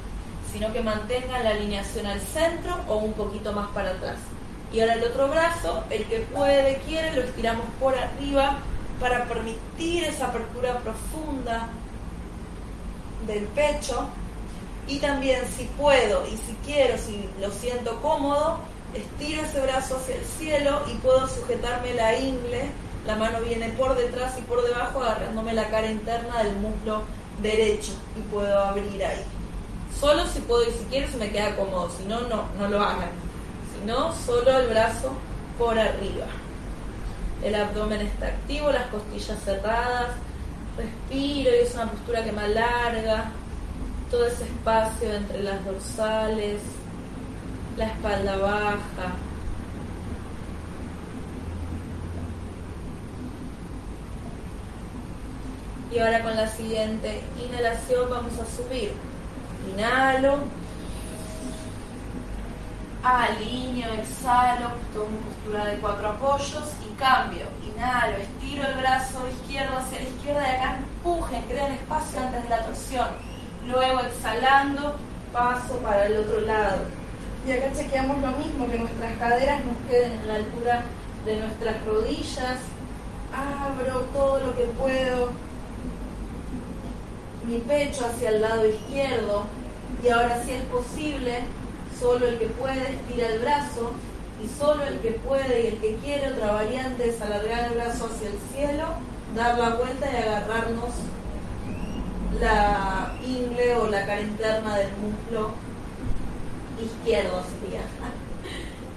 sino que mantengan la alineación al centro o un poquito más para atrás. Y ahora el otro brazo, el que puede, quiere, lo estiramos por arriba para permitir esa apertura profunda del pecho. Y también si puedo y si quiero, si lo siento cómodo, estiro ese brazo hacia el cielo y puedo sujetarme la ingle la mano viene por detrás y por debajo agarrándome la cara interna del muslo derecho y puedo abrir ahí. Solo si puedo y si quiero se me queda cómodo, si no, no, no lo hagan. Si no, solo el brazo por arriba. El abdomen está activo, las costillas cerradas, respiro y es una postura que me alarga todo ese espacio entre las dorsales, la espalda baja, Y ahora con la siguiente inhalación vamos a subir. Inhalo. alineo, exhalo, tomo postura de cuatro apoyos y cambio. Inhalo, estiro el brazo izquierdo hacia la izquierda y acá empuje, creo espacio antes de la torsión. Luego exhalando, paso para el otro lado. Y acá chequeamos lo mismo, que nuestras caderas nos queden en la altura de nuestras rodillas. Abro todo lo que puedo. Mi pecho hacia el lado izquierdo. Y ahora si es posible, Solo el que puede estira el brazo y solo el que puede y el que quiere, otra variante es alargar el brazo hacia el cielo, dar la vuelta y agarrarnos la ingle o la cara interna del muslo izquierdo sería.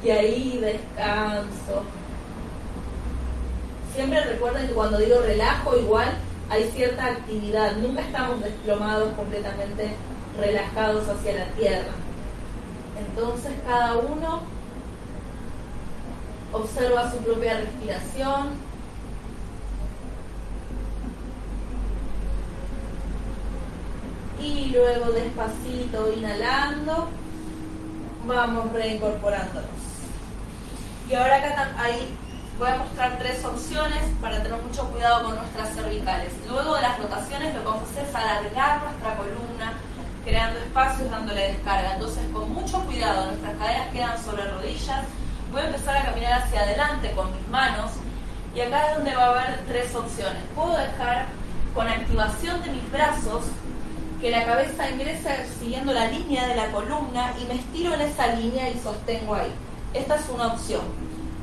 Y ahí descanso. Siempre recuerden que cuando digo relajo igual hay cierta actividad, nunca estamos desplomados completamente relajados hacia la tierra. Entonces cada uno observa su propia respiración. Y luego despacito inhalando, vamos reincorporándonos. Y ahora acá ahí voy a mostrar tres opciones para tener mucho cuidado con nuestras cervicales. Luego de las rotaciones lo que vamos a hacer es alargar nuestra columna, creando espacios, dándole descarga. Entonces, con mucho cuidado, nuestras caderas quedan sobre rodillas. Voy a empezar a caminar hacia adelante con mis manos. Y acá es donde va a haber tres opciones. Puedo dejar con activación de mis brazos que la cabeza ingrese siguiendo la línea de la columna y me estiro en esa línea y sostengo ahí. Esta es una opción.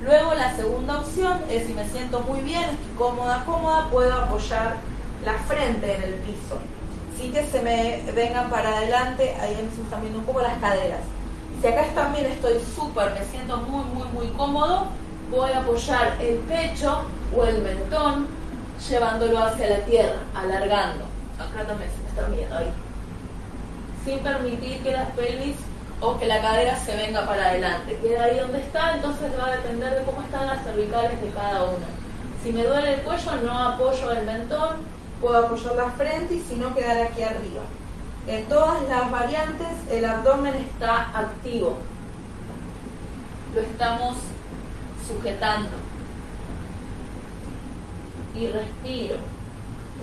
Luego la segunda opción es si me siento muy bien, estoy cómoda, cómoda, puedo apoyar la frente en el piso sí que se me vengan para adelante, ahí me viendo un poco las caderas. Si acá también estoy súper, me siento muy, muy, muy cómodo, voy a apoyar el pecho o el mentón llevándolo hacia la tierra, alargando. Acá también se me están viendo ahí. Sin permitir que las pelvis o que la cadera se venga para adelante. Queda ahí donde está, entonces va a depender de cómo están las cervicales de cada uno. Si me duele el cuello, no apoyo el mentón, puedo apoyar la frente y si no quedar aquí arriba. En todas las variantes el abdomen está activo. Lo estamos sujetando. Y respiro.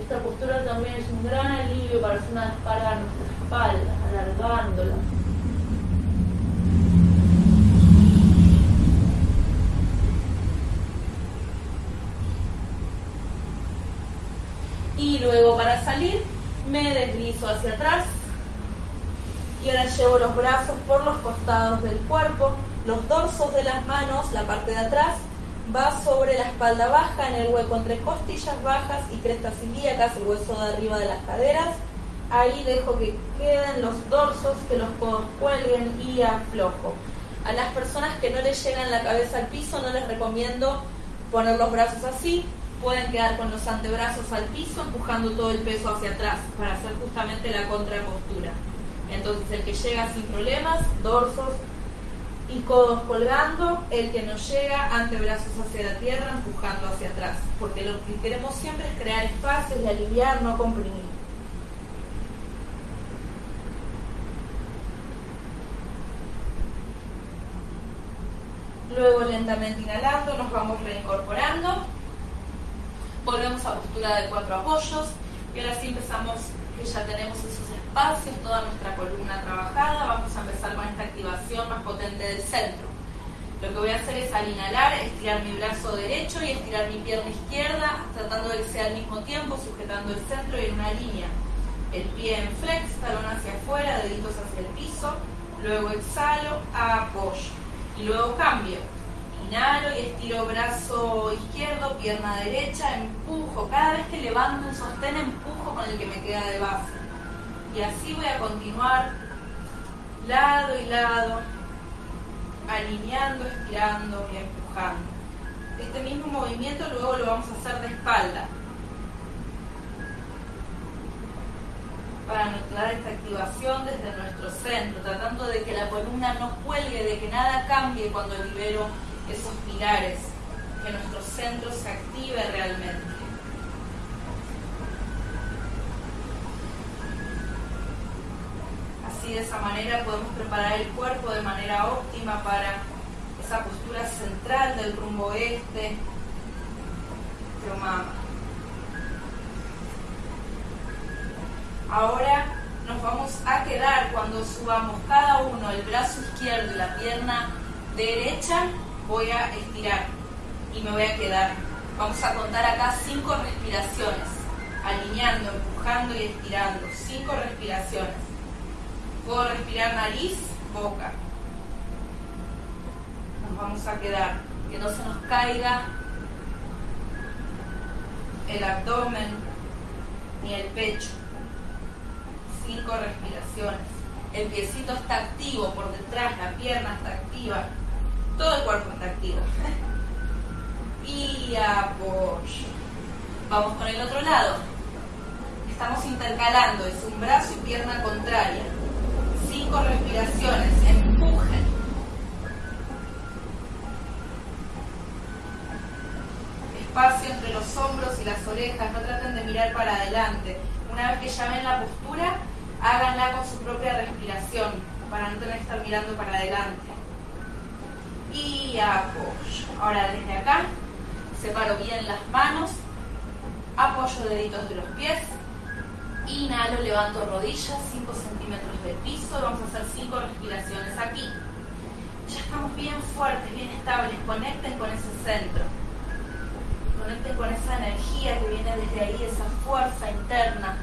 Esta postura también es un gran alivio para hacer una descarga a nuestra espalda, alargándola. y luego para salir me deslizo hacia atrás y ahora llevo los brazos por los costados del cuerpo, los dorsos de las manos, la parte de atrás, va sobre la espalda baja, en el hueco entre costillas bajas y crestas ilíacas, el hueso de arriba de las caderas. Ahí dejo que queden los dorsos, que los codos cuelguen y aflojo. A las personas que no les llegan la cabeza al piso no les recomiendo poner los brazos así, pueden quedar con los antebrazos al piso, empujando todo el peso hacia atrás para hacer justamente la contrapostura. Entonces el que llega sin problemas, dorsos y codos colgando, el que no llega, antebrazos hacia la tierra, empujando hacia atrás. Porque lo que queremos siempre es crear espacios y aliviar, no comprimir. Luego lentamente inhalando, nos vamos reincorporando. Volvemos a postura de cuatro apoyos y ahora sí empezamos, que ya tenemos esos espacios, toda nuestra columna trabajada, vamos a empezar con esta activación más potente del centro. Lo que voy a hacer es al inhalar, estirar mi brazo derecho y estirar mi pierna izquierda, tratando de que sea al mismo tiempo, sujetando el centro y en una línea. El pie en flex, talón hacia afuera, deditos hacia el piso, luego exhalo, apoyo y luego cambio Inhalo y estiro brazo izquierdo, pierna derecha, empujo. Cada vez que levanto un sostén, empujo con el que me queda de base. Y así voy a continuar lado y lado, alineando, estirando y empujando. Este mismo movimiento luego lo vamos a hacer de espalda. para mezclar esta activación desde nuestro centro, tratando de que la columna no cuelgue, de que nada cambie cuando libero esos pilares, que nuestro centro se active realmente. Así de esa manera podemos preparar el cuerpo de manera óptima para esa postura central del rumbo este. Ahora nos vamos a quedar cuando subamos cada uno el brazo izquierdo y la pierna derecha, voy a estirar y me voy a quedar. Vamos a contar acá cinco respiraciones, alineando, empujando y estirando. Cinco respiraciones. Puedo respirar nariz, boca. Nos vamos a quedar, que no se nos caiga el abdomen ni el pecho cinco respiraciones. El piecito está activo por detrás, la pierna está activa, todo el cuerpo está activo. y apoyo. Vamos con el otro lado. Estamos intercalando, es un brazo y pierna contraria. Respiraciones, empujen. Espacio entre los hombros y las orejas, no traten de mirar para adelante. Una vez que ya ven la postura, háganla con su propia respiración para no tener que estar mirando para adelante. Y apoyo. Ahora desde acá, separo bien las manos, apoyo deditos de los pies, inhalo, levanto rodillas 5 centímetros del piso, vamos a hacer 5 respiraciones aquí. Ya estamos bien fuertes, bien estables, conecten con ese centro. Conecten con esa energía que viene desde ahí, esa fuerza interna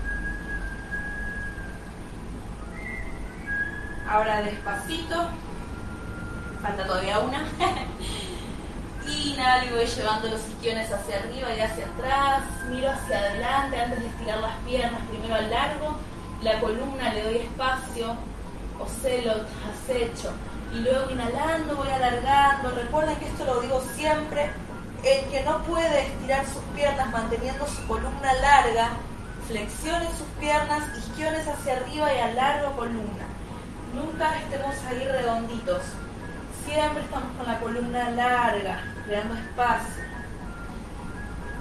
Ahora despacito. Falta todavía una. Inhalo y voy llevando los isquiones hacia arriba y hacia atrás. Miro hacia adelante antes de estirar las piernas. Primero al largo. La columna le doy espacio. Ocelot, acecho. Y luego inhalando voy alargando. Recuerden que esto lo digo siempre. El que no puede estirar sus piernas manteniendo su columna larga, flexione sus piernas, isquiones hacia arriba y alargo columna. Nunca estemos ahí redonditos. Siempre estamos con la columna larga, creando espacio.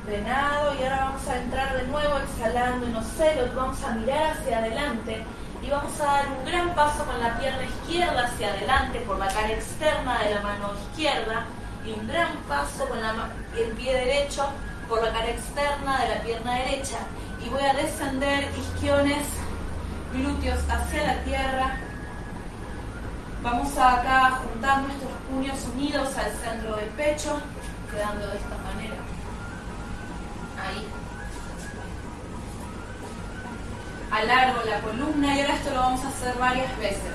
Venado y ahora vamos a entrar de nuevo exhalando en ocelos. Vamos a mirar hacia adelante y vamos a dar un gran paso con la pierna izquierda hacia adelante por la cara externa de la mano izquierda y un gran paso con el pie derecho por la cara externa de la pierna derecha y voy a descender isquiones, glúteos hacia la tierra Vamos acá a juntar nuestros puños unidos al centro del pecho, quedando de esta manera. Ahí. Alargo la columna y ahora esto lo vamos a hacer varias veces.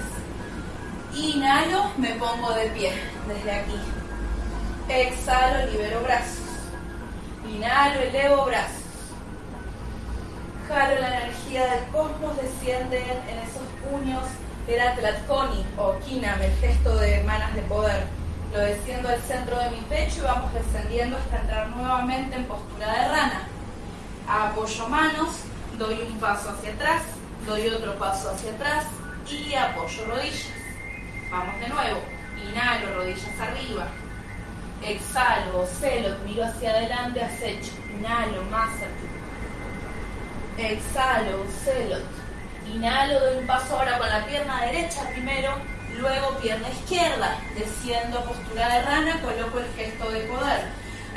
Inhalo, me pongo de pie desde aquí. Exhalo, libero brazos. Inhalo, elevo brazos. Jalo la energía del cosmos, desciende en esos puños era Tlatkoni o Kinam, el gesto de manas de poder. Lo desciendo al centro de mi pecho y vamos descendiendo hasta entrar nuevamente en postura de rana. Apoyo manos, doy un paso hacia atrás, doy otro paso hacia atrás y apoyo rodillas. Vamos de nuevo. Inhalo, rodillas arriba. Exhalo, celo, miro hacia adelante, acecho. Inhalo, más arriba. Exhalo, celo Inhalo, doy un paso ahora con la pierna derecha primero, luego pierna izquierda, desciendo postura de rana, coloco el gesto de poder.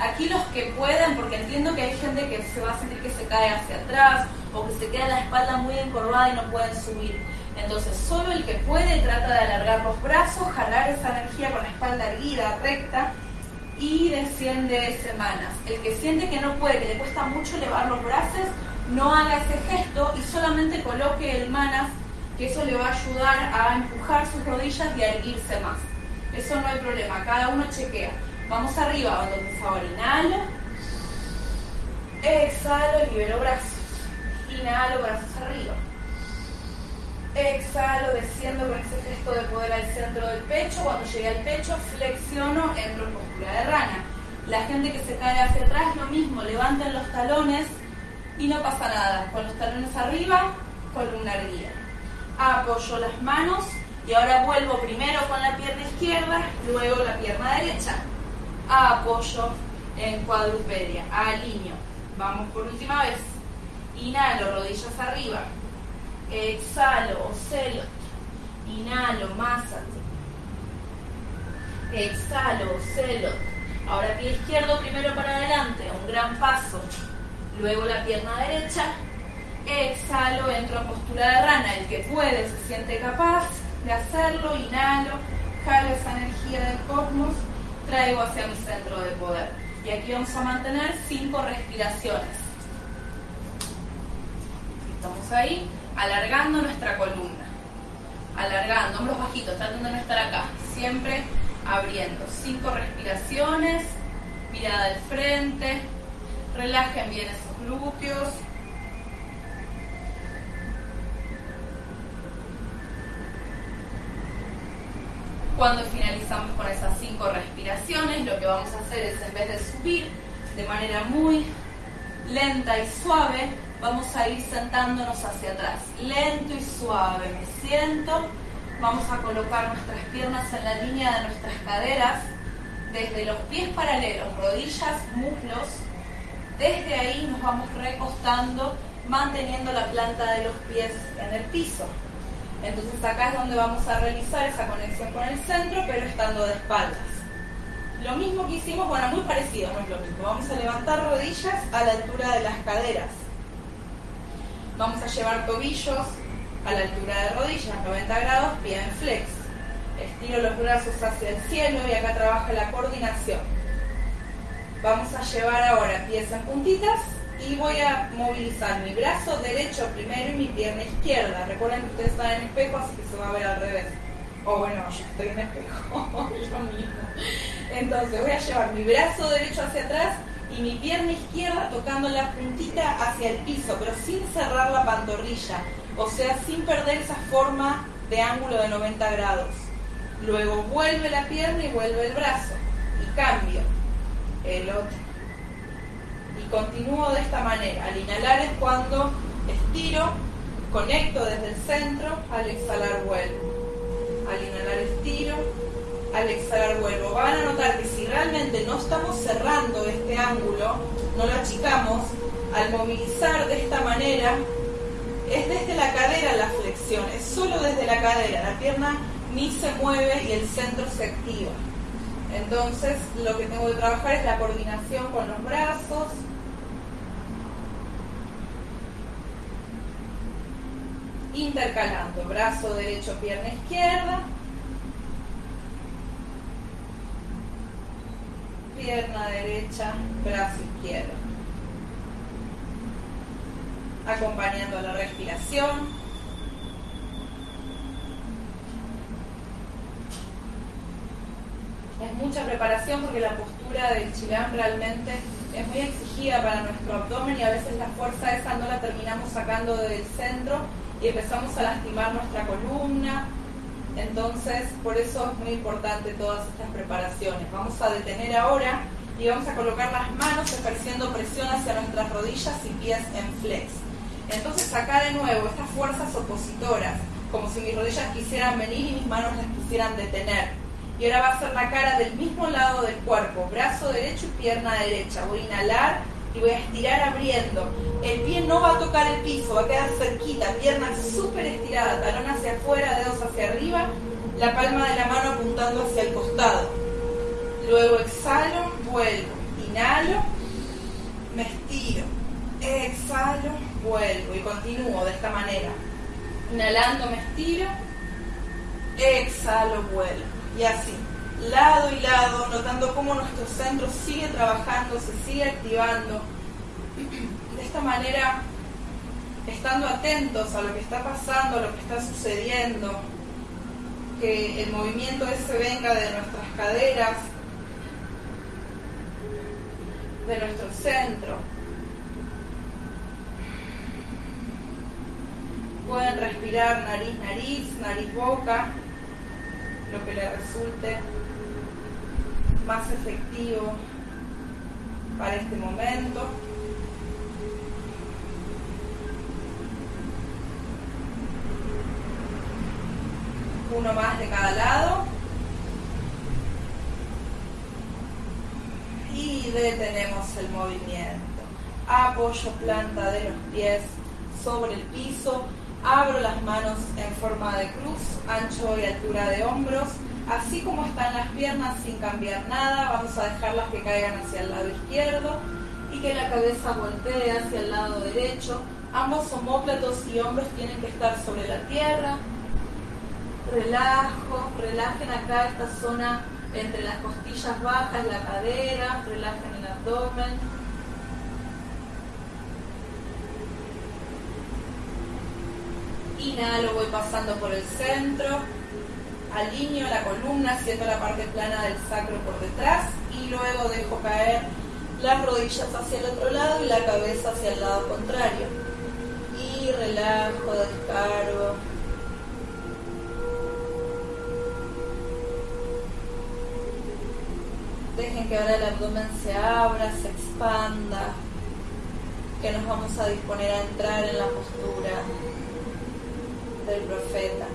Aquí los que pueden, porque entiendo que hay gente que se va a sentir que se cae hacia atrás o que se queda la espalda muy encorvada y no pueden subir. Entonces, solo el que puede trata de alargar los brazos, jalar esa energía con la espalda erguida, recta y desciende semanas. El que siente que no puede, que le cuesta mucho elevar los brazos, no haga ese gesto y solamente coloque el manas, que eso le va a ayudar a empujar sus rodillas y a erguirse más. Eso no hay problema, cada uno chequea. Vamos arriba, entonces ahora inhalo, exhalo, libero brazos, inhalo, brazos arriba. Exhalo, desciendo con ese gesto de poder al centro del pecho. Cuando llegue al pecho, flexiono, entro en postura de rana. La gente que se cae hacia atrás, lo mismo, levanten los talones y no pasa nada. Con los talones arriba, columna erguida. Apoyo las manos y ahora vuelvo primero con la pierna izquierda, luego la pierna derecha. Apoyo en cuadrupedia, alineo. Vamos por última vez. Inhalo, rodillas arriba. Exhalo, ocelo. Inhalo, más Exhalo, celo. Ahora pie izquierdo primero para adelante, un gran paso. Luego la pierna derecha. Exhalo, entro a postura de rana. El que puede, se siente capaz de hacerlo. Inhalo, jalo esa energía del cosmos, traigo hacia mi centro de poder. Y aquí vamos a mantener cinco respiraciones. Estamos ahí, alargando nuestra columna. Alargando, hombros bajitos, tratando de no estar acá. Siempre abriendo. Cinco respiraciones, mirada al frente, relajen bien esos Cuando finalizamos con esas cinco respiraciones, lo que vamos a hacer es en vez de subir de manera muy lenta y suave, vamos a ir sentándonos hacia atrás. Lento y suave, me siento Vamos a colocar nuestras piernas en la línea de nuestras caderas, desde los pies paralelos, rodillas, muslos. Desde ahí nos vamos recostando, manteniendo la planta de los pies en el piso. Entonces acá es donde vamos a realizar esa conexión con el centro, pero estando de espaldas. Lo mismo que hicimos, bueno, muy parecido, no es. Vamos a levantar rodillas a la altura de las caderas. Vamos a llevar tobillos a la altura de rodillas, 90 grados, pie en flex. Estiro los brazos hacia el cielo y acá trabaja la coordinación. Vamos a llevar ahora pies en puntitas y voy a movilizar mi brazo derecho primero y mi pierna izquierda. Recuerden que ustedes están en espejo, así que se va a ver al revés. O bueno, yo estoy en espejo, yo mismo. Entonces voy a llevar mi brazo derecho hacia atrás y mi pierna izquierda tocando la puntita hacia el piso, pero sin cerrar la pantorrilla o sea, sin perder esa forma de ángulo de 90 grados. Luego vuelve la pierna y vuelve el brazo. Y cambio el otro. Y continúo de esta manera. Al inhalar es cuando estiro, conecto desde el centro, al exhalar vuelvo. Al inhalar estiro, al exhalar vuelvo. Van a notar que si realmente no estamos cerrando este ángulo, no lo achicamos, al movilizar de esta manera, es desde la cadera la flexión, es solo desde la cadera, la pierna ni se mueve y el centro se activa. Entonces lo que tengo que trabajar es la coordinación con los brazos. Intercalando, brazo derecho, pierna izquierda. Pierna derecha, brazo izquierdo acompañando la respiración. Es mucha preparación porque la postura del chilán realmente es muy exigida para nuestro abdomen y a veces la fuerza esa no la terminamos sacando del centro y empezamos a lastimar nuestra columna. Entonces, por eso es muy importante todas estas preparaciones. Vamos a detener ahora y vamos a colocar las manos ejerciendo presión hacia nuestras rodillas y pies en flex. Entonces acá de nuevo estas fuerzas opositoras, como si mis rodillas quisieran venir y mis manos las quisieran detener. Y ahora va a ser la cara del mismo lado del cuerpo, brazo derecho y pierna derecha. Voy a inhalar y voy a estirar abriendo. El pie no va a tocar el piso, va a quedar cerquita, pierna súper estirada, talón hacia afuera, dedos hacia arriba, la palma de la mano apuntando hacia el costado. Luego exhalo, vuelvo, inhalo, me estiro, exhalo, vuelvo y continúo de esta manera. Inhalando me estiro, exhalo, vuelvo. Y así, lado y lado, notando cómo nuestro centro sigue trabajando, se sigue activando. De esta manera, estando atentos a lo que está pasando, a lo que está sucediendo, que el movimiento ese venga de nuestras caderas, de nuestro centro, Pueden respirar nariz, nariz, nariz, boca, lo que les resulte más efectivo para este momento. Uno más de cada lado. Y detenemos el movimiento. Apoyo planta de los pies sobre el piso Abro las manos en forma de cruz, ancho y altura de hombros. Así como están las piernas sin cambiar nada, vamos a dejarlas que caigan hacia el lado izquierdo y que la cabeza voltee hacia el lado derecho. Ambos homóplatos y hombros tienen que estar sobre la tierra. Relajo, relajen acá esta zona entre las costillas bajas, la cadera, relajen el abdomen. Inhalo, voy pasando por el centro, alineo la columna, siento la parte plana del sacro por detrás y luego dejo caer las rodillas hacia el otro lado y la cabeza hacia el lado contrario. Y relajo, descargo. Dejen que ahora el abdomen se abra, se expanda, que nos vamos a disponer a entrar en la postura del profeta.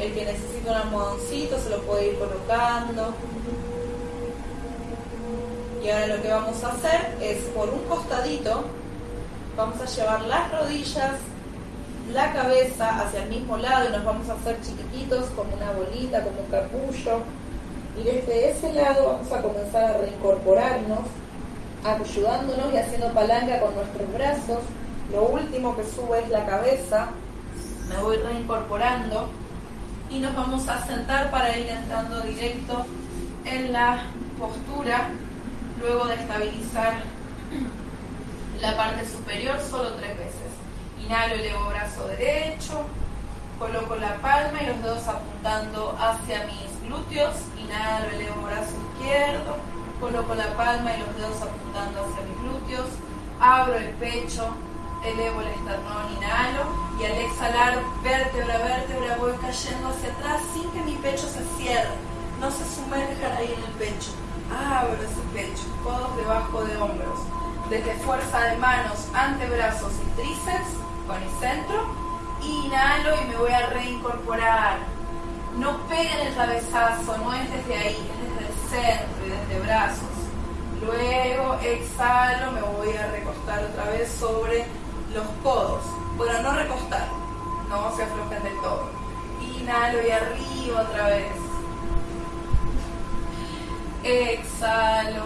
El que necesita un almohadoncito se lo puede ir colocando. Y ahora lo que vamos a hacer es por un costadito, vamos a llevar las rodillas, la cabeza hacia el mismo lado y nos vamos a hacer chiquititos como una bolita, como un capullo. Y desde ese lado vamos a comenzar a reincorporarnos, ayudándonos y haciendo palanca con nuestros brazos. Lo último que sube es la cabeza. Me voy reincorporando y nos vamos a sentar para ir entrando directo en la postura luego de estabilizar la parte superior solo tres veces. Inhalo, elevo brazo derecho, coloco la palma y los dedos apuntando hacia mis glúteos, inhalo, elevo brazo izquierdo, coloco la palma y los dedos apuntando hacia mis glúteos, abro el pecho, elevo el esternón, inhalo y al exhalar vértebra vértebra voy cayendo hacia atrás sin que mi pecho se cierre, no se sumerja ahí en el pecho. Abro ese pecho, codos debajo de hombros, desde fuerza de manos, antebrazos y tríceps con el centro, inhalo y me voy a reincorporar no peguen el cabezazo, no es desde ahí, es desde el centro y desde brazos. Luego exhalo, me voy a recostar otra vez sobre los codos. Bueno, no recostar, no se aflojen del todo. Inhalo y arriba otra vez. Exhalo,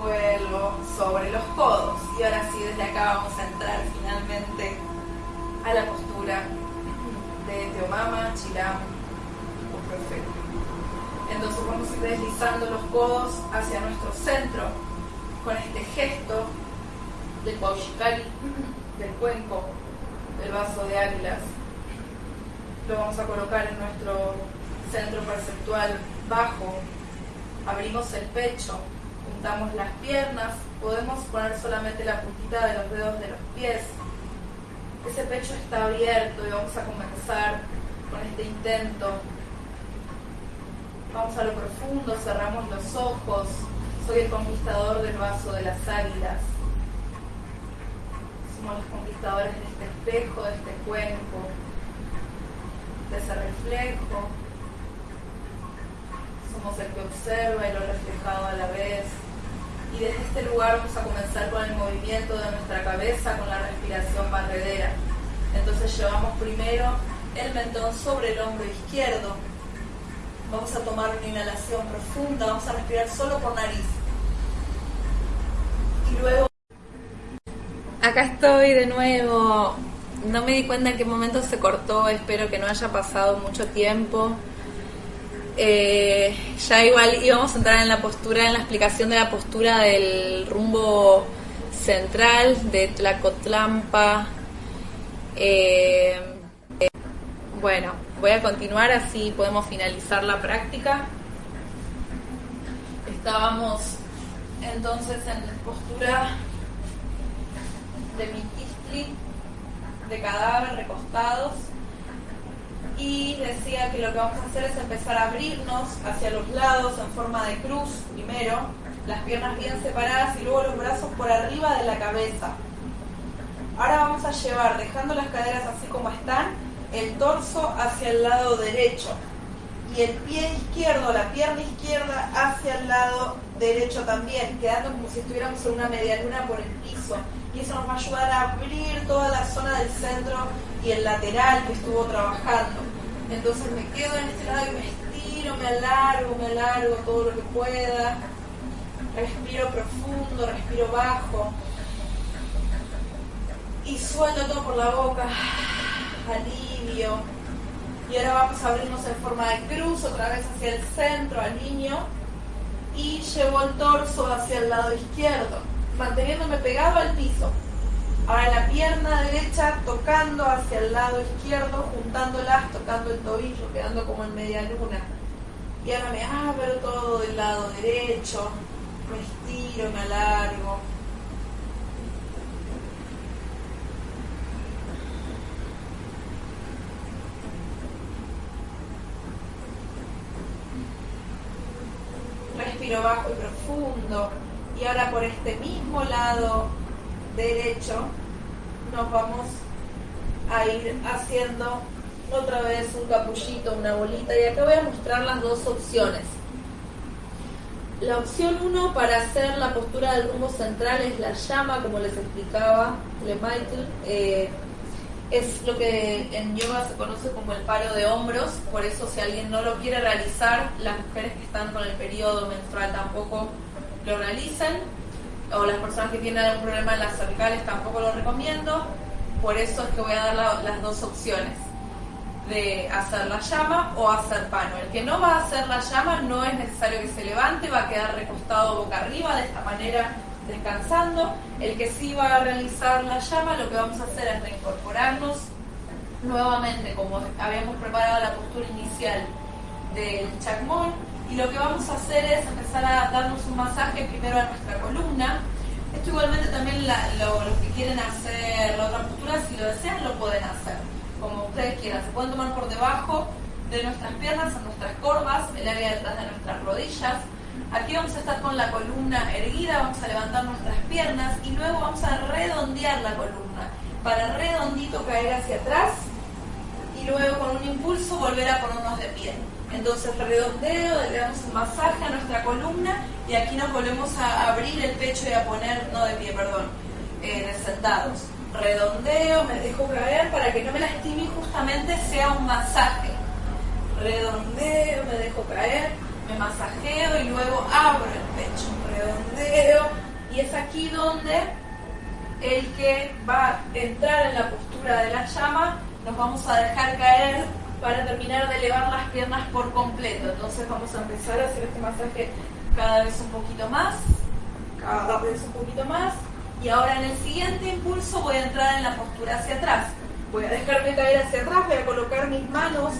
vuelvo sobre los codos. Y ahora sí, desde acá vamos a entrar finalmente a la postura de Teomama, Chiram, perfecto. Entonces vamos a ir deslizando los codos hacia nuestro centro con este gesto del Paushikari, del cuenco, del vaso de águilas. Lo vamos a colocar en nuestro centro perceptual bajo. Abrimos el pecho, juntamos las piernas, podemos poner solamente la puntita de los dedos de los pies. Ese pecho está abierto y vamos a comenzar con este intento Vamos a lo profundo, cerramos los ojos. Soy el conquistador del vaso de las águilas. Los conquistadores de este espejo, de este cuerpo, de ese reflejo. Somos el que observa y lo reflejado a la vez. Y desde este lugar vamos a comenzar con el movimiento de nuestra cabeza, con la respiración barredera. Entonces llevamos primero el mentón sobre el hombro izquierdo, Vamos a tomar una inhalación profunda, vamos a respirar solo por nariz. Y luego... Acá estoy de nuevo. No me di cuenta en qué momento se cortó, espero que no haya pasado mucho tiempo. Eh, ya igual íbamos a entrar en la postura, en la explicación de la postura del rumbo central de Tlacotlampa. Eh, bueno, voy a continuar así podemos finalizar la práctica. Estábamos entonces en postura de mitistli, de cadáver recostados y decía que lo que vamos a hacer es empezar a abrirnos hacia los lados en forma de cruz primero, las piernas bien separadas y luego los brazos por arriba de la cabeza. Ahora vamos a llevar, dejando las caderas así como están, el torso hacia el lado derecho y el pie izquierdo, la pierna izquierda hacia el lado derecho también, quedando como si estuviéramos en una media luna por el piso. Y eso nos va a ayudar a abrir toda la zona del centro y el lateral que estuvo trabajando. Entonces me quedo en este lado y me estiro, me alargo, me alargo todo lo que pueda. Respiro profundo, respiro bajo. Y suelto todo por la boca. Alivio. Y ahora vamos a abrirnos en forma de cruz, otra vez hacia el centro, alineo. Y llevo el torso hacia el lado izquierdo, manteniéndome pegado al piso. Ahora la pierna derecha tocando hacia el lado izquierdo, juntándolas, tocando el tobillo, quedando como en media luna. Y ahora me abro todo del lado derecho, me estiro, me alargo. Respiro bajo y profundo. Y ahora por este mismo lado derecho nos vamos a ir haciendo otra vez un capullito, una bolita y acá voy a mostrar las dos opciones. La opción 1 para hacer la postura del rumbo central es la llama, como les explicaba Le Michael. Eh, es lo que en yoga se conoce como el paro de hombros, por eso si alguien no lo quiere realizar, las mujeres que están con el periodo menstrual tampoco lo realizan o las personas que tienen algún problema en las cervicales tampoco lo recomiendo. Por eso es que voy a dar las dos opciones de hacer la llama o hacer pano. El que no va a hacer la llama no es necesario que se levante, va a quedar recostado boca arriba de esta manera descansando. El que sí va a realizar la llama lo que vamos a hacer es reincorporarnos nuevamente como habíamos preparado la postura inicial del chakmon y lo que vamos a hacer es empezar a darnos un masaje primero a nuestra columna. Esto igualmente también los que quieren hacer la otra postura, si lo desean, lo pueden hacer, como ustedes quieran. Se pueden tomar por debajo de nuestras piernas, en nuestras corvas, el área detrás de nuestras rodillas. Aquí vamos a estar con la columna erguida, vamos a levantar nuestras piernas y luego vamos a redondear la columna para redondito caer hacia atrás y luego con un impulso volver a ponernos de pie. Entonces redondeo, le damos un masaje a nuestra columna y aquí nos volvemos a abrir el pecho y a poner, no de pie, perdón, eh, sentados. Redondeo, me dejo caer para que no me lastime y justamente sea un masaje. Redondeo, me dejo caer, me masajeo y luego abro el pecho. Redondeo y es aquí donde el que va a entrar en la postura de la llama nos vamos a dejar caer para terminar de elevar las piernas por completo. Entonces vamos a empezar a hacer este masaje cada vez un poquito más, cada vez un poquito más. Y ahora en el siguiente impulso voy a entrar en la postura hacia atrás. Voy a dejarme caer hacia atrás, voy a colocar mis manos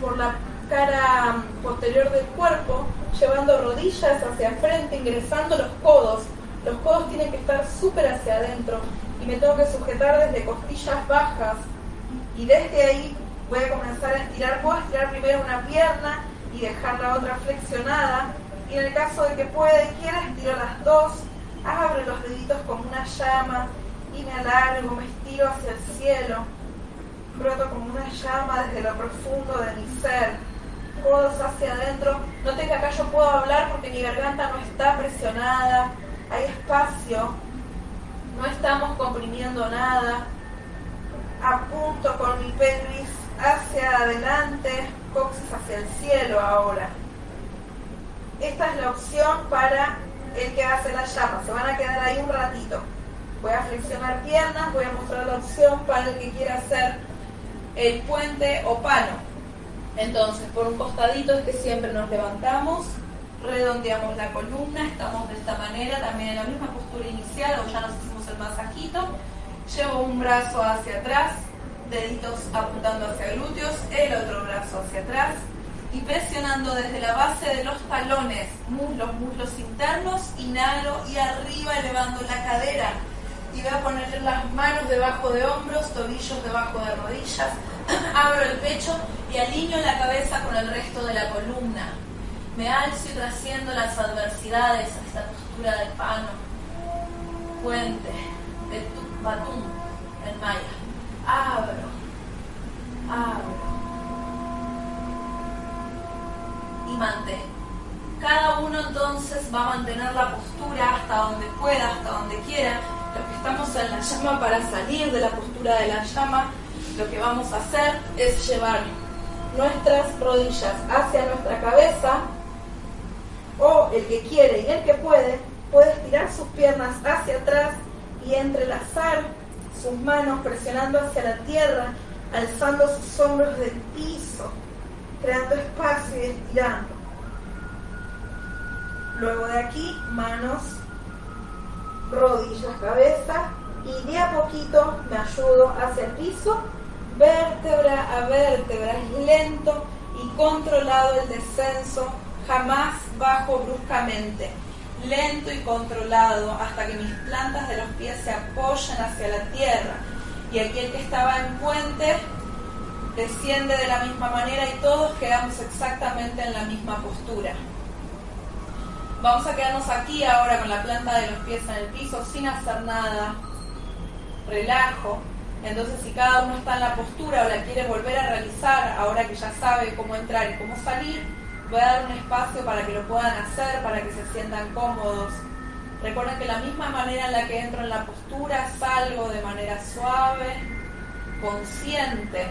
por la cara posterior del cuerpo, llevando rodillas hacia frente, ingresando los codos. Los codos tienen que estar súper hacia adentro y me tengo que sujetar desde costillas bajas y desde ahí voy a comenzar a estirar, puedo estirar primero una pierna y dejar la otra flexionada. Y en el caso de que pueda y quiera, estiro las dos, abro los deditos como una llama y me alargo, me estiro hacia el cielo. Broto como una llama desde lo profundo de mi ser. Codos hacia adentro. Noten que acá yo puedo hablar porque mi garganta no está presionada. Hay espacio. No estamos comprimiendo nada. Apunto con mi pelvis hacia adelante, coxis hacia el cielo ahora. Esta es la opción para el que hace la llama. Se van a quedar ahí un ratito. Voy a flexionar piernas, voy a mostrar la opción para el que quiera hacer el puente o pano. Entonces, por un costadito es que siempre nos levantamos, redondeamos la columna, estamos de esta manera, también en la misma postura inicial, o ya nos hicimos el masajito. Llevo un brazo hacia atrás, deditos apuntando hacia glúteos, el otro brazo hacia atrás y presionando desde la base de los talones, muslos, muslos internos, inhalo y arriba elevando la cadera. Y voy a poner las manos debajo de hombros, tobillos debajo de rodillas, abro el pecho y alineo la cabeza con el resto de la columna. Me alzo y trasciendo las adversidades a esta postura de pano, puente, de batum en maya abro, abro y mantengo. Cada uno entonces va a mantener la postura hasta donde pueda, hasta donde quiera. Los que estamos en la llama para salir de la postura de la llama, lo que vamos a hacer es llevar nuestras rodillas hacia nuestra cabeza o el que quiere y el que puede puede estirar sus piernas hacia atrás y entrelazar sus manos presionando hacia la tierra, alzando sus hombros del piso, creando espacio y estirando. Luego de aquí, manos, rodillas, cabeza y de a poquito me ayudo hacia el piso, vértebra a vértebra, es lento y controlado el descenso, jamás bajo bruscamente lento y controlado hasta que mis plantas de los pies se apoyan hacia la tierra. Y aquel que estaba en puente desciende de la misma manera y todos quedamos exactamente en la misma postura. Vamos a quedarnos aquí ahora con la planta de los pies en el piso sin hacer nada. Relajo. Entonces si cada uno está en la postura o la quiere volver a realizar, ahora que ya sabe cómo entrar y cómo salir, Voy a dar un espacio para que lo puedan hacer, para que se sientan cómodos. Recuerden que la misma manera en la que entro en la postura, salgo de manera suave, consciente.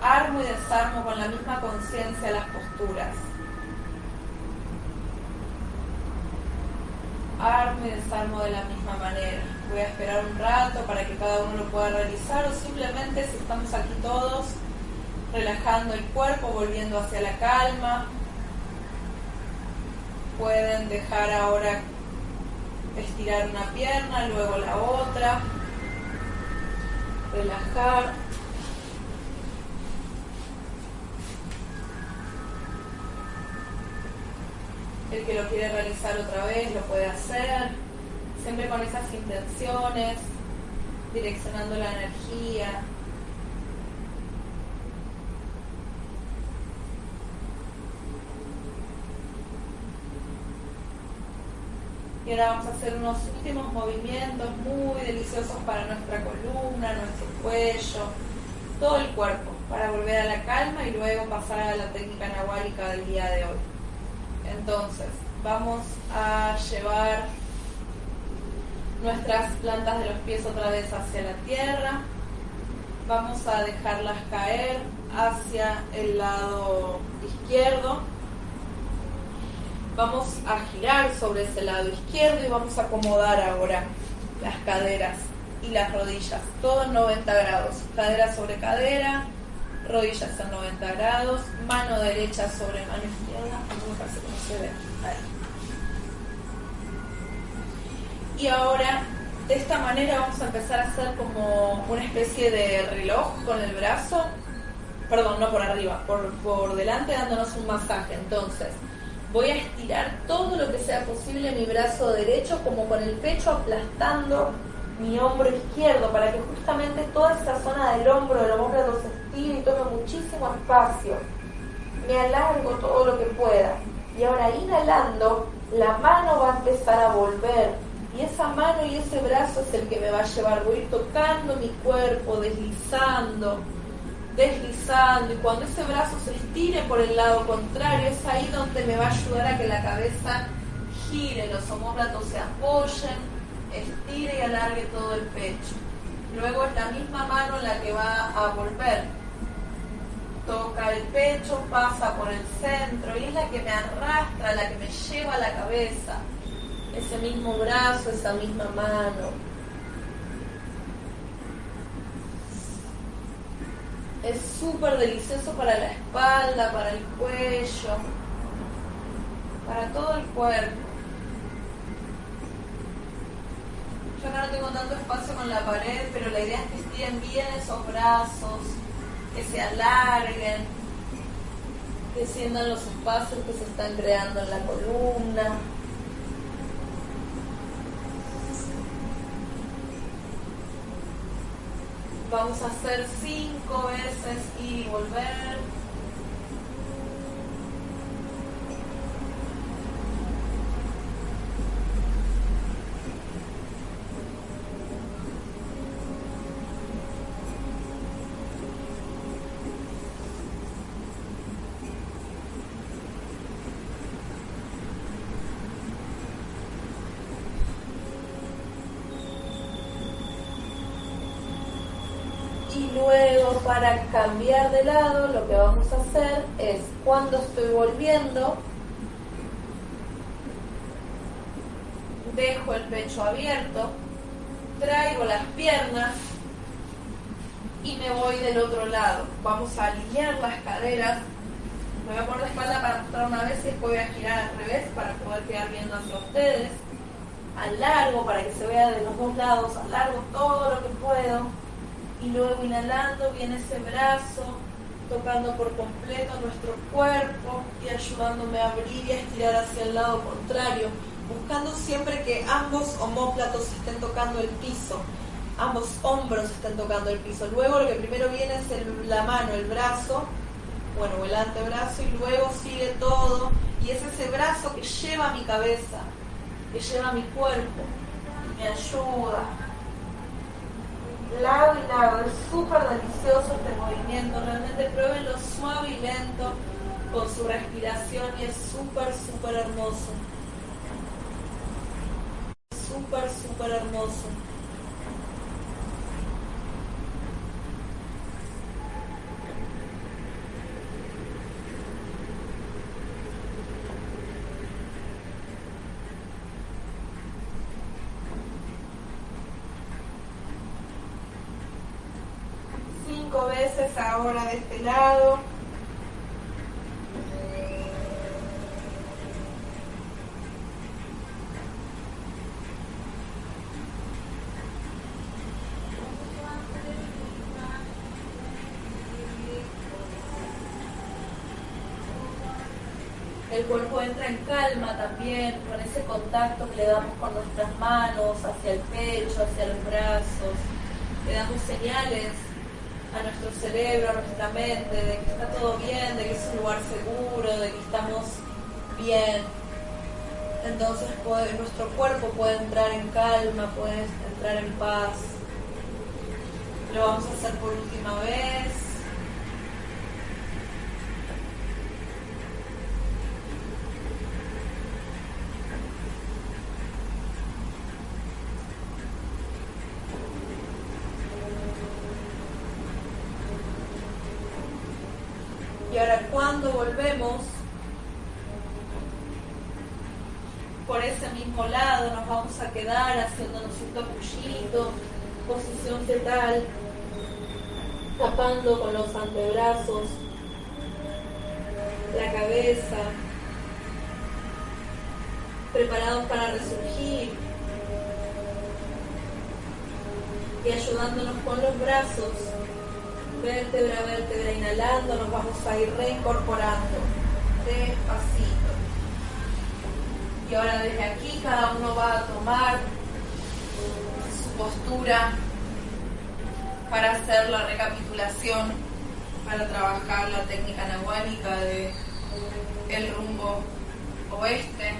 Armo y desarmo con la misma conciencia las posturas. Armo y desarmo de la misma manera. Voy a esperar un rato para que cada uno lo pueda realizar o simplemente si estamos aquí todos, relajando el cuerpo, volviendo hacia la calma. Pueden dejar ahora estirar una pierna, luego la otra, relajar. El que lo quiere realizar otra vez lo puede hacer, siempre con esas intenciones, direccionando la energía, Y ahora vamos a hacer unos últimos movimientos muy deliciosos para nuestra columna, nuestro cuello, todo el cuerpo, para volver a la calma y luego pasar a la técnica nahuálica del día de hoy. Entonces, vamos a llevar nuestras plantas de los pies otra vez hacia la tierra. Vamos a dejarlas caer hacia el lado izquierdo Vamos a girar sobre ese lado izquierdo y vamos a acomodar ahora las caderas y las rodillas, todo en 90 grados. Cadera sobre cadera, rodillas en 90 grados, mano derecha sobre mano izquierda. se ve. Y ahora, de esta manera vamos a empezar a hacer como una especie de reloj con el brazo. Perdón, no por arriba, por, por delante dándonos un masaje. Entonces, Voy a estirar todo lo que sea posible mi brazo derecho, como con el pecho aplastando mi hombro izquierdo, para que justamente toda esa zona del hombro, del hombro se estire y tome muchísimo espacio. Me alargo todo lo que pueda. Y ahora inhalando, la mano va a empezar a volver. Y esa mano y ese brazo es el que me va a llevar. Voy a ir tocando mi cuerpo, deslizando deslizando y cuando ese brazo se estire por el lado contrario es ahí donde me va a ayudar a que la cabeza gire, los homóplatos se apoyen, estire y alargue todo el pecho. Luego es la misma mano la que va a volver. Toca el pecho, pasa por el centro y es la que me arrastra, la que me lleva a la cabeza. Ese mismo brazo, esa misma mano. Es súper delicioso para la espalda, para el cuello, para todo el cuerpo. Yo acá no tengo tanto espacio con la pared, pero la idea es que estiren bien esos brazos, que se alarguen, que sientan los espacios que se están creando en la columna. Vamos a hacer cinco veces y volver. Cambiar de lado lo que vamos a hacer es cuando estoy volviendo, dejo el pecho abierto, traigo las piernas y me voy del otro lado. Vamos a alinear las caderas. Me voy a poner la espalda para mostrar una vez y después voy a girar al revés para poder quedar viendo hacia ustedes. Alargo para que se vea de los dos lados, alargo todo lo que puedo. Y luego inhalando viene ese brazo, tocando por completo nuestro cuerpo y ayudándome a abrir y a estirar hacia el lado contrario, buscando siempre que ambos homóplatos estén tocando el piso ambos hombros están tocando el piso. Luego lo que primero viene es la mano, el brazo, bueno, el antebrazo y luego sigue todo. Y es ese brazo que lleva mi cabeza, que lleva mi cuerpo, y me ayuda. Lado y lado, es súper delicioso este movimiento, realmente pruébenlo suave y lento con su respiración y es súper, súper hermoso. Súper, súper hermoso. Ahora de este lado. El cuerpo entra en calma también, con ese contacto que le damos con nuestras manos hacia el pecho, hacia los brazos. Le damos señales a nuestro cerebro, a nuestra mente, de que está todo bien, de que es un lugar seguro, de que estamos bien. Entonces nuestro cuerpo puede entrar en calma, puede entrar en paz. Lo vamos a hacer por última vez. cuando volvemos por ese mismo lado, nos vamos a quedar haciéndonos un capullito, posición fetal, tapando con los antebrazos la cabeza, preparados para resurgir y ayudándonos con los brazos vértebra a vértebra, inhalando, nos vamos a ir reincorporando despacito. Y ahora desde aquí cada uno va a tomar postura para hacer la recapitulación, para trabajar la técnica nahuálica de el rumbo oeste,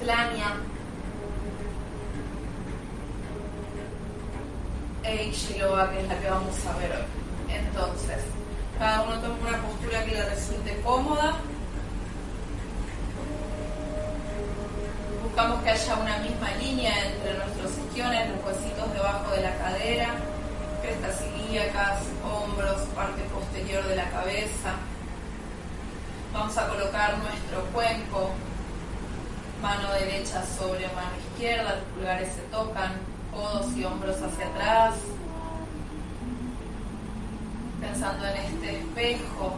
Tlania, e Ichiloa, que es la que vamos a ver hoy. Entonces, cada uno toma una postura que le resulte cómoda. Buscamos que haya una misma línea entre nuestros isquiones, los huesitos debajo de la cadera, crestas ilíacas, hombros, parte posterior de la cabeza. Vamos a colocar nuestro cuenco, mano derecha sobre mano izquierda, los pulgares se tocan, codos y hombros hacia atrás, pensando en este espejo,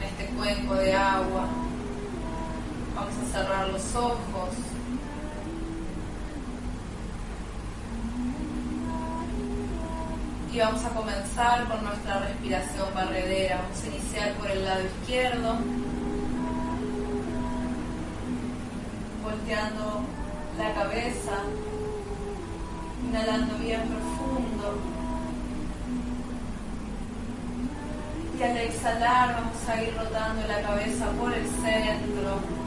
en este cuenco de agua. Vamos a cerrar los ojos. Y vamos a comenzar con nuestra respiración barredera. Vamos a iniciar por el lado izquierdo, volteando la cabeza inhalando bien profundo. Y al exhalar vamos a ir rotando la cabeza por el centro,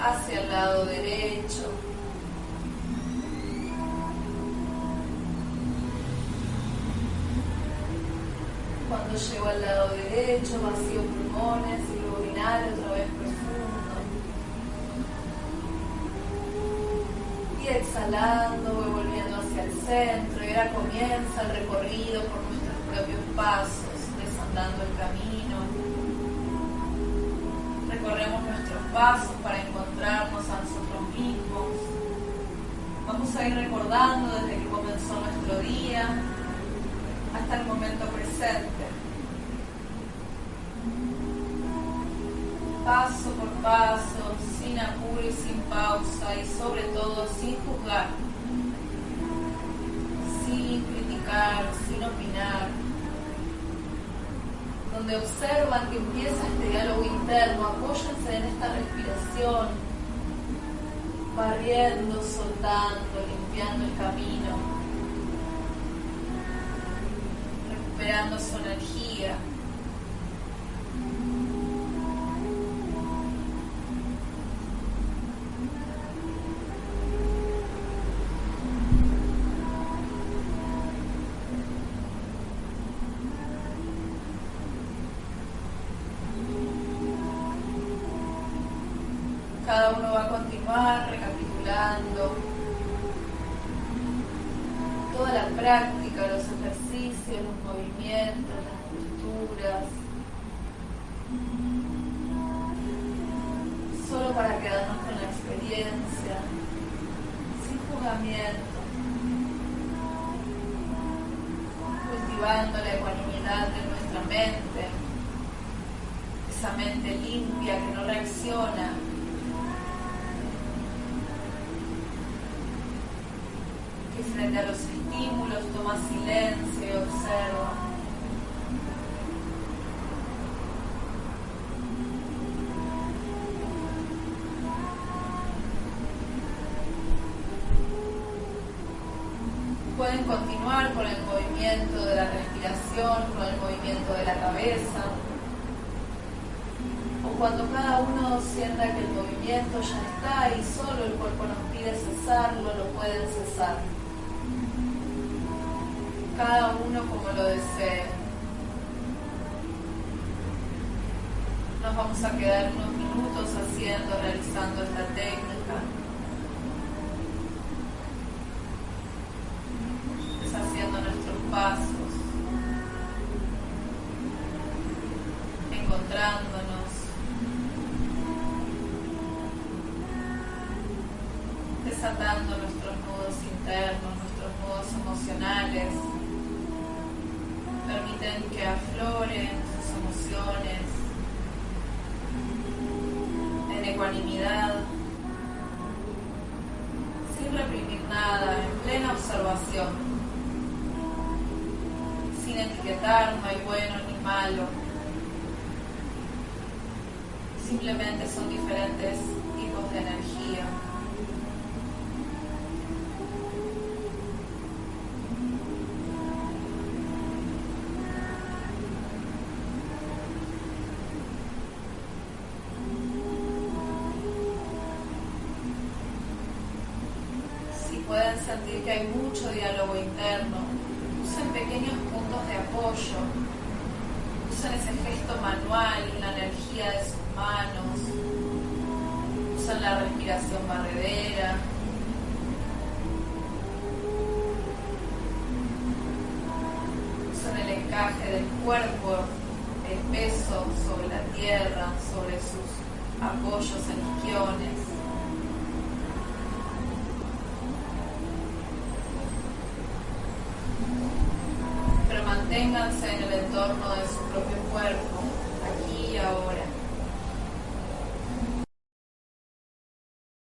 hacia el lado derecho. Cuando llego al lado derecho, vacío pulmones y luego otra vez profundo. Y exhalando, voy volviendo hacia el centro. Y ahora comienza el recorrido por nuestros propios pasos, desandando el camino recorremos nuestros pasos para encontrarnos a nosotros mismos. Vamos a ir recordando desde que comenzó nuestro día hasta el momento presente. Paso por paso, sin apuro y sin pausa y sobre todo sin juzgar, sin criticar, sin opinar donde observan que empieza este diálogo interno, apóyense en esta respiración, barriendo, soltando, limpiando el camino, recuperando su energía. esa mente limpia que no reacciona. que frente a los estímulos toma silencio y observa. mucho diálogo interno.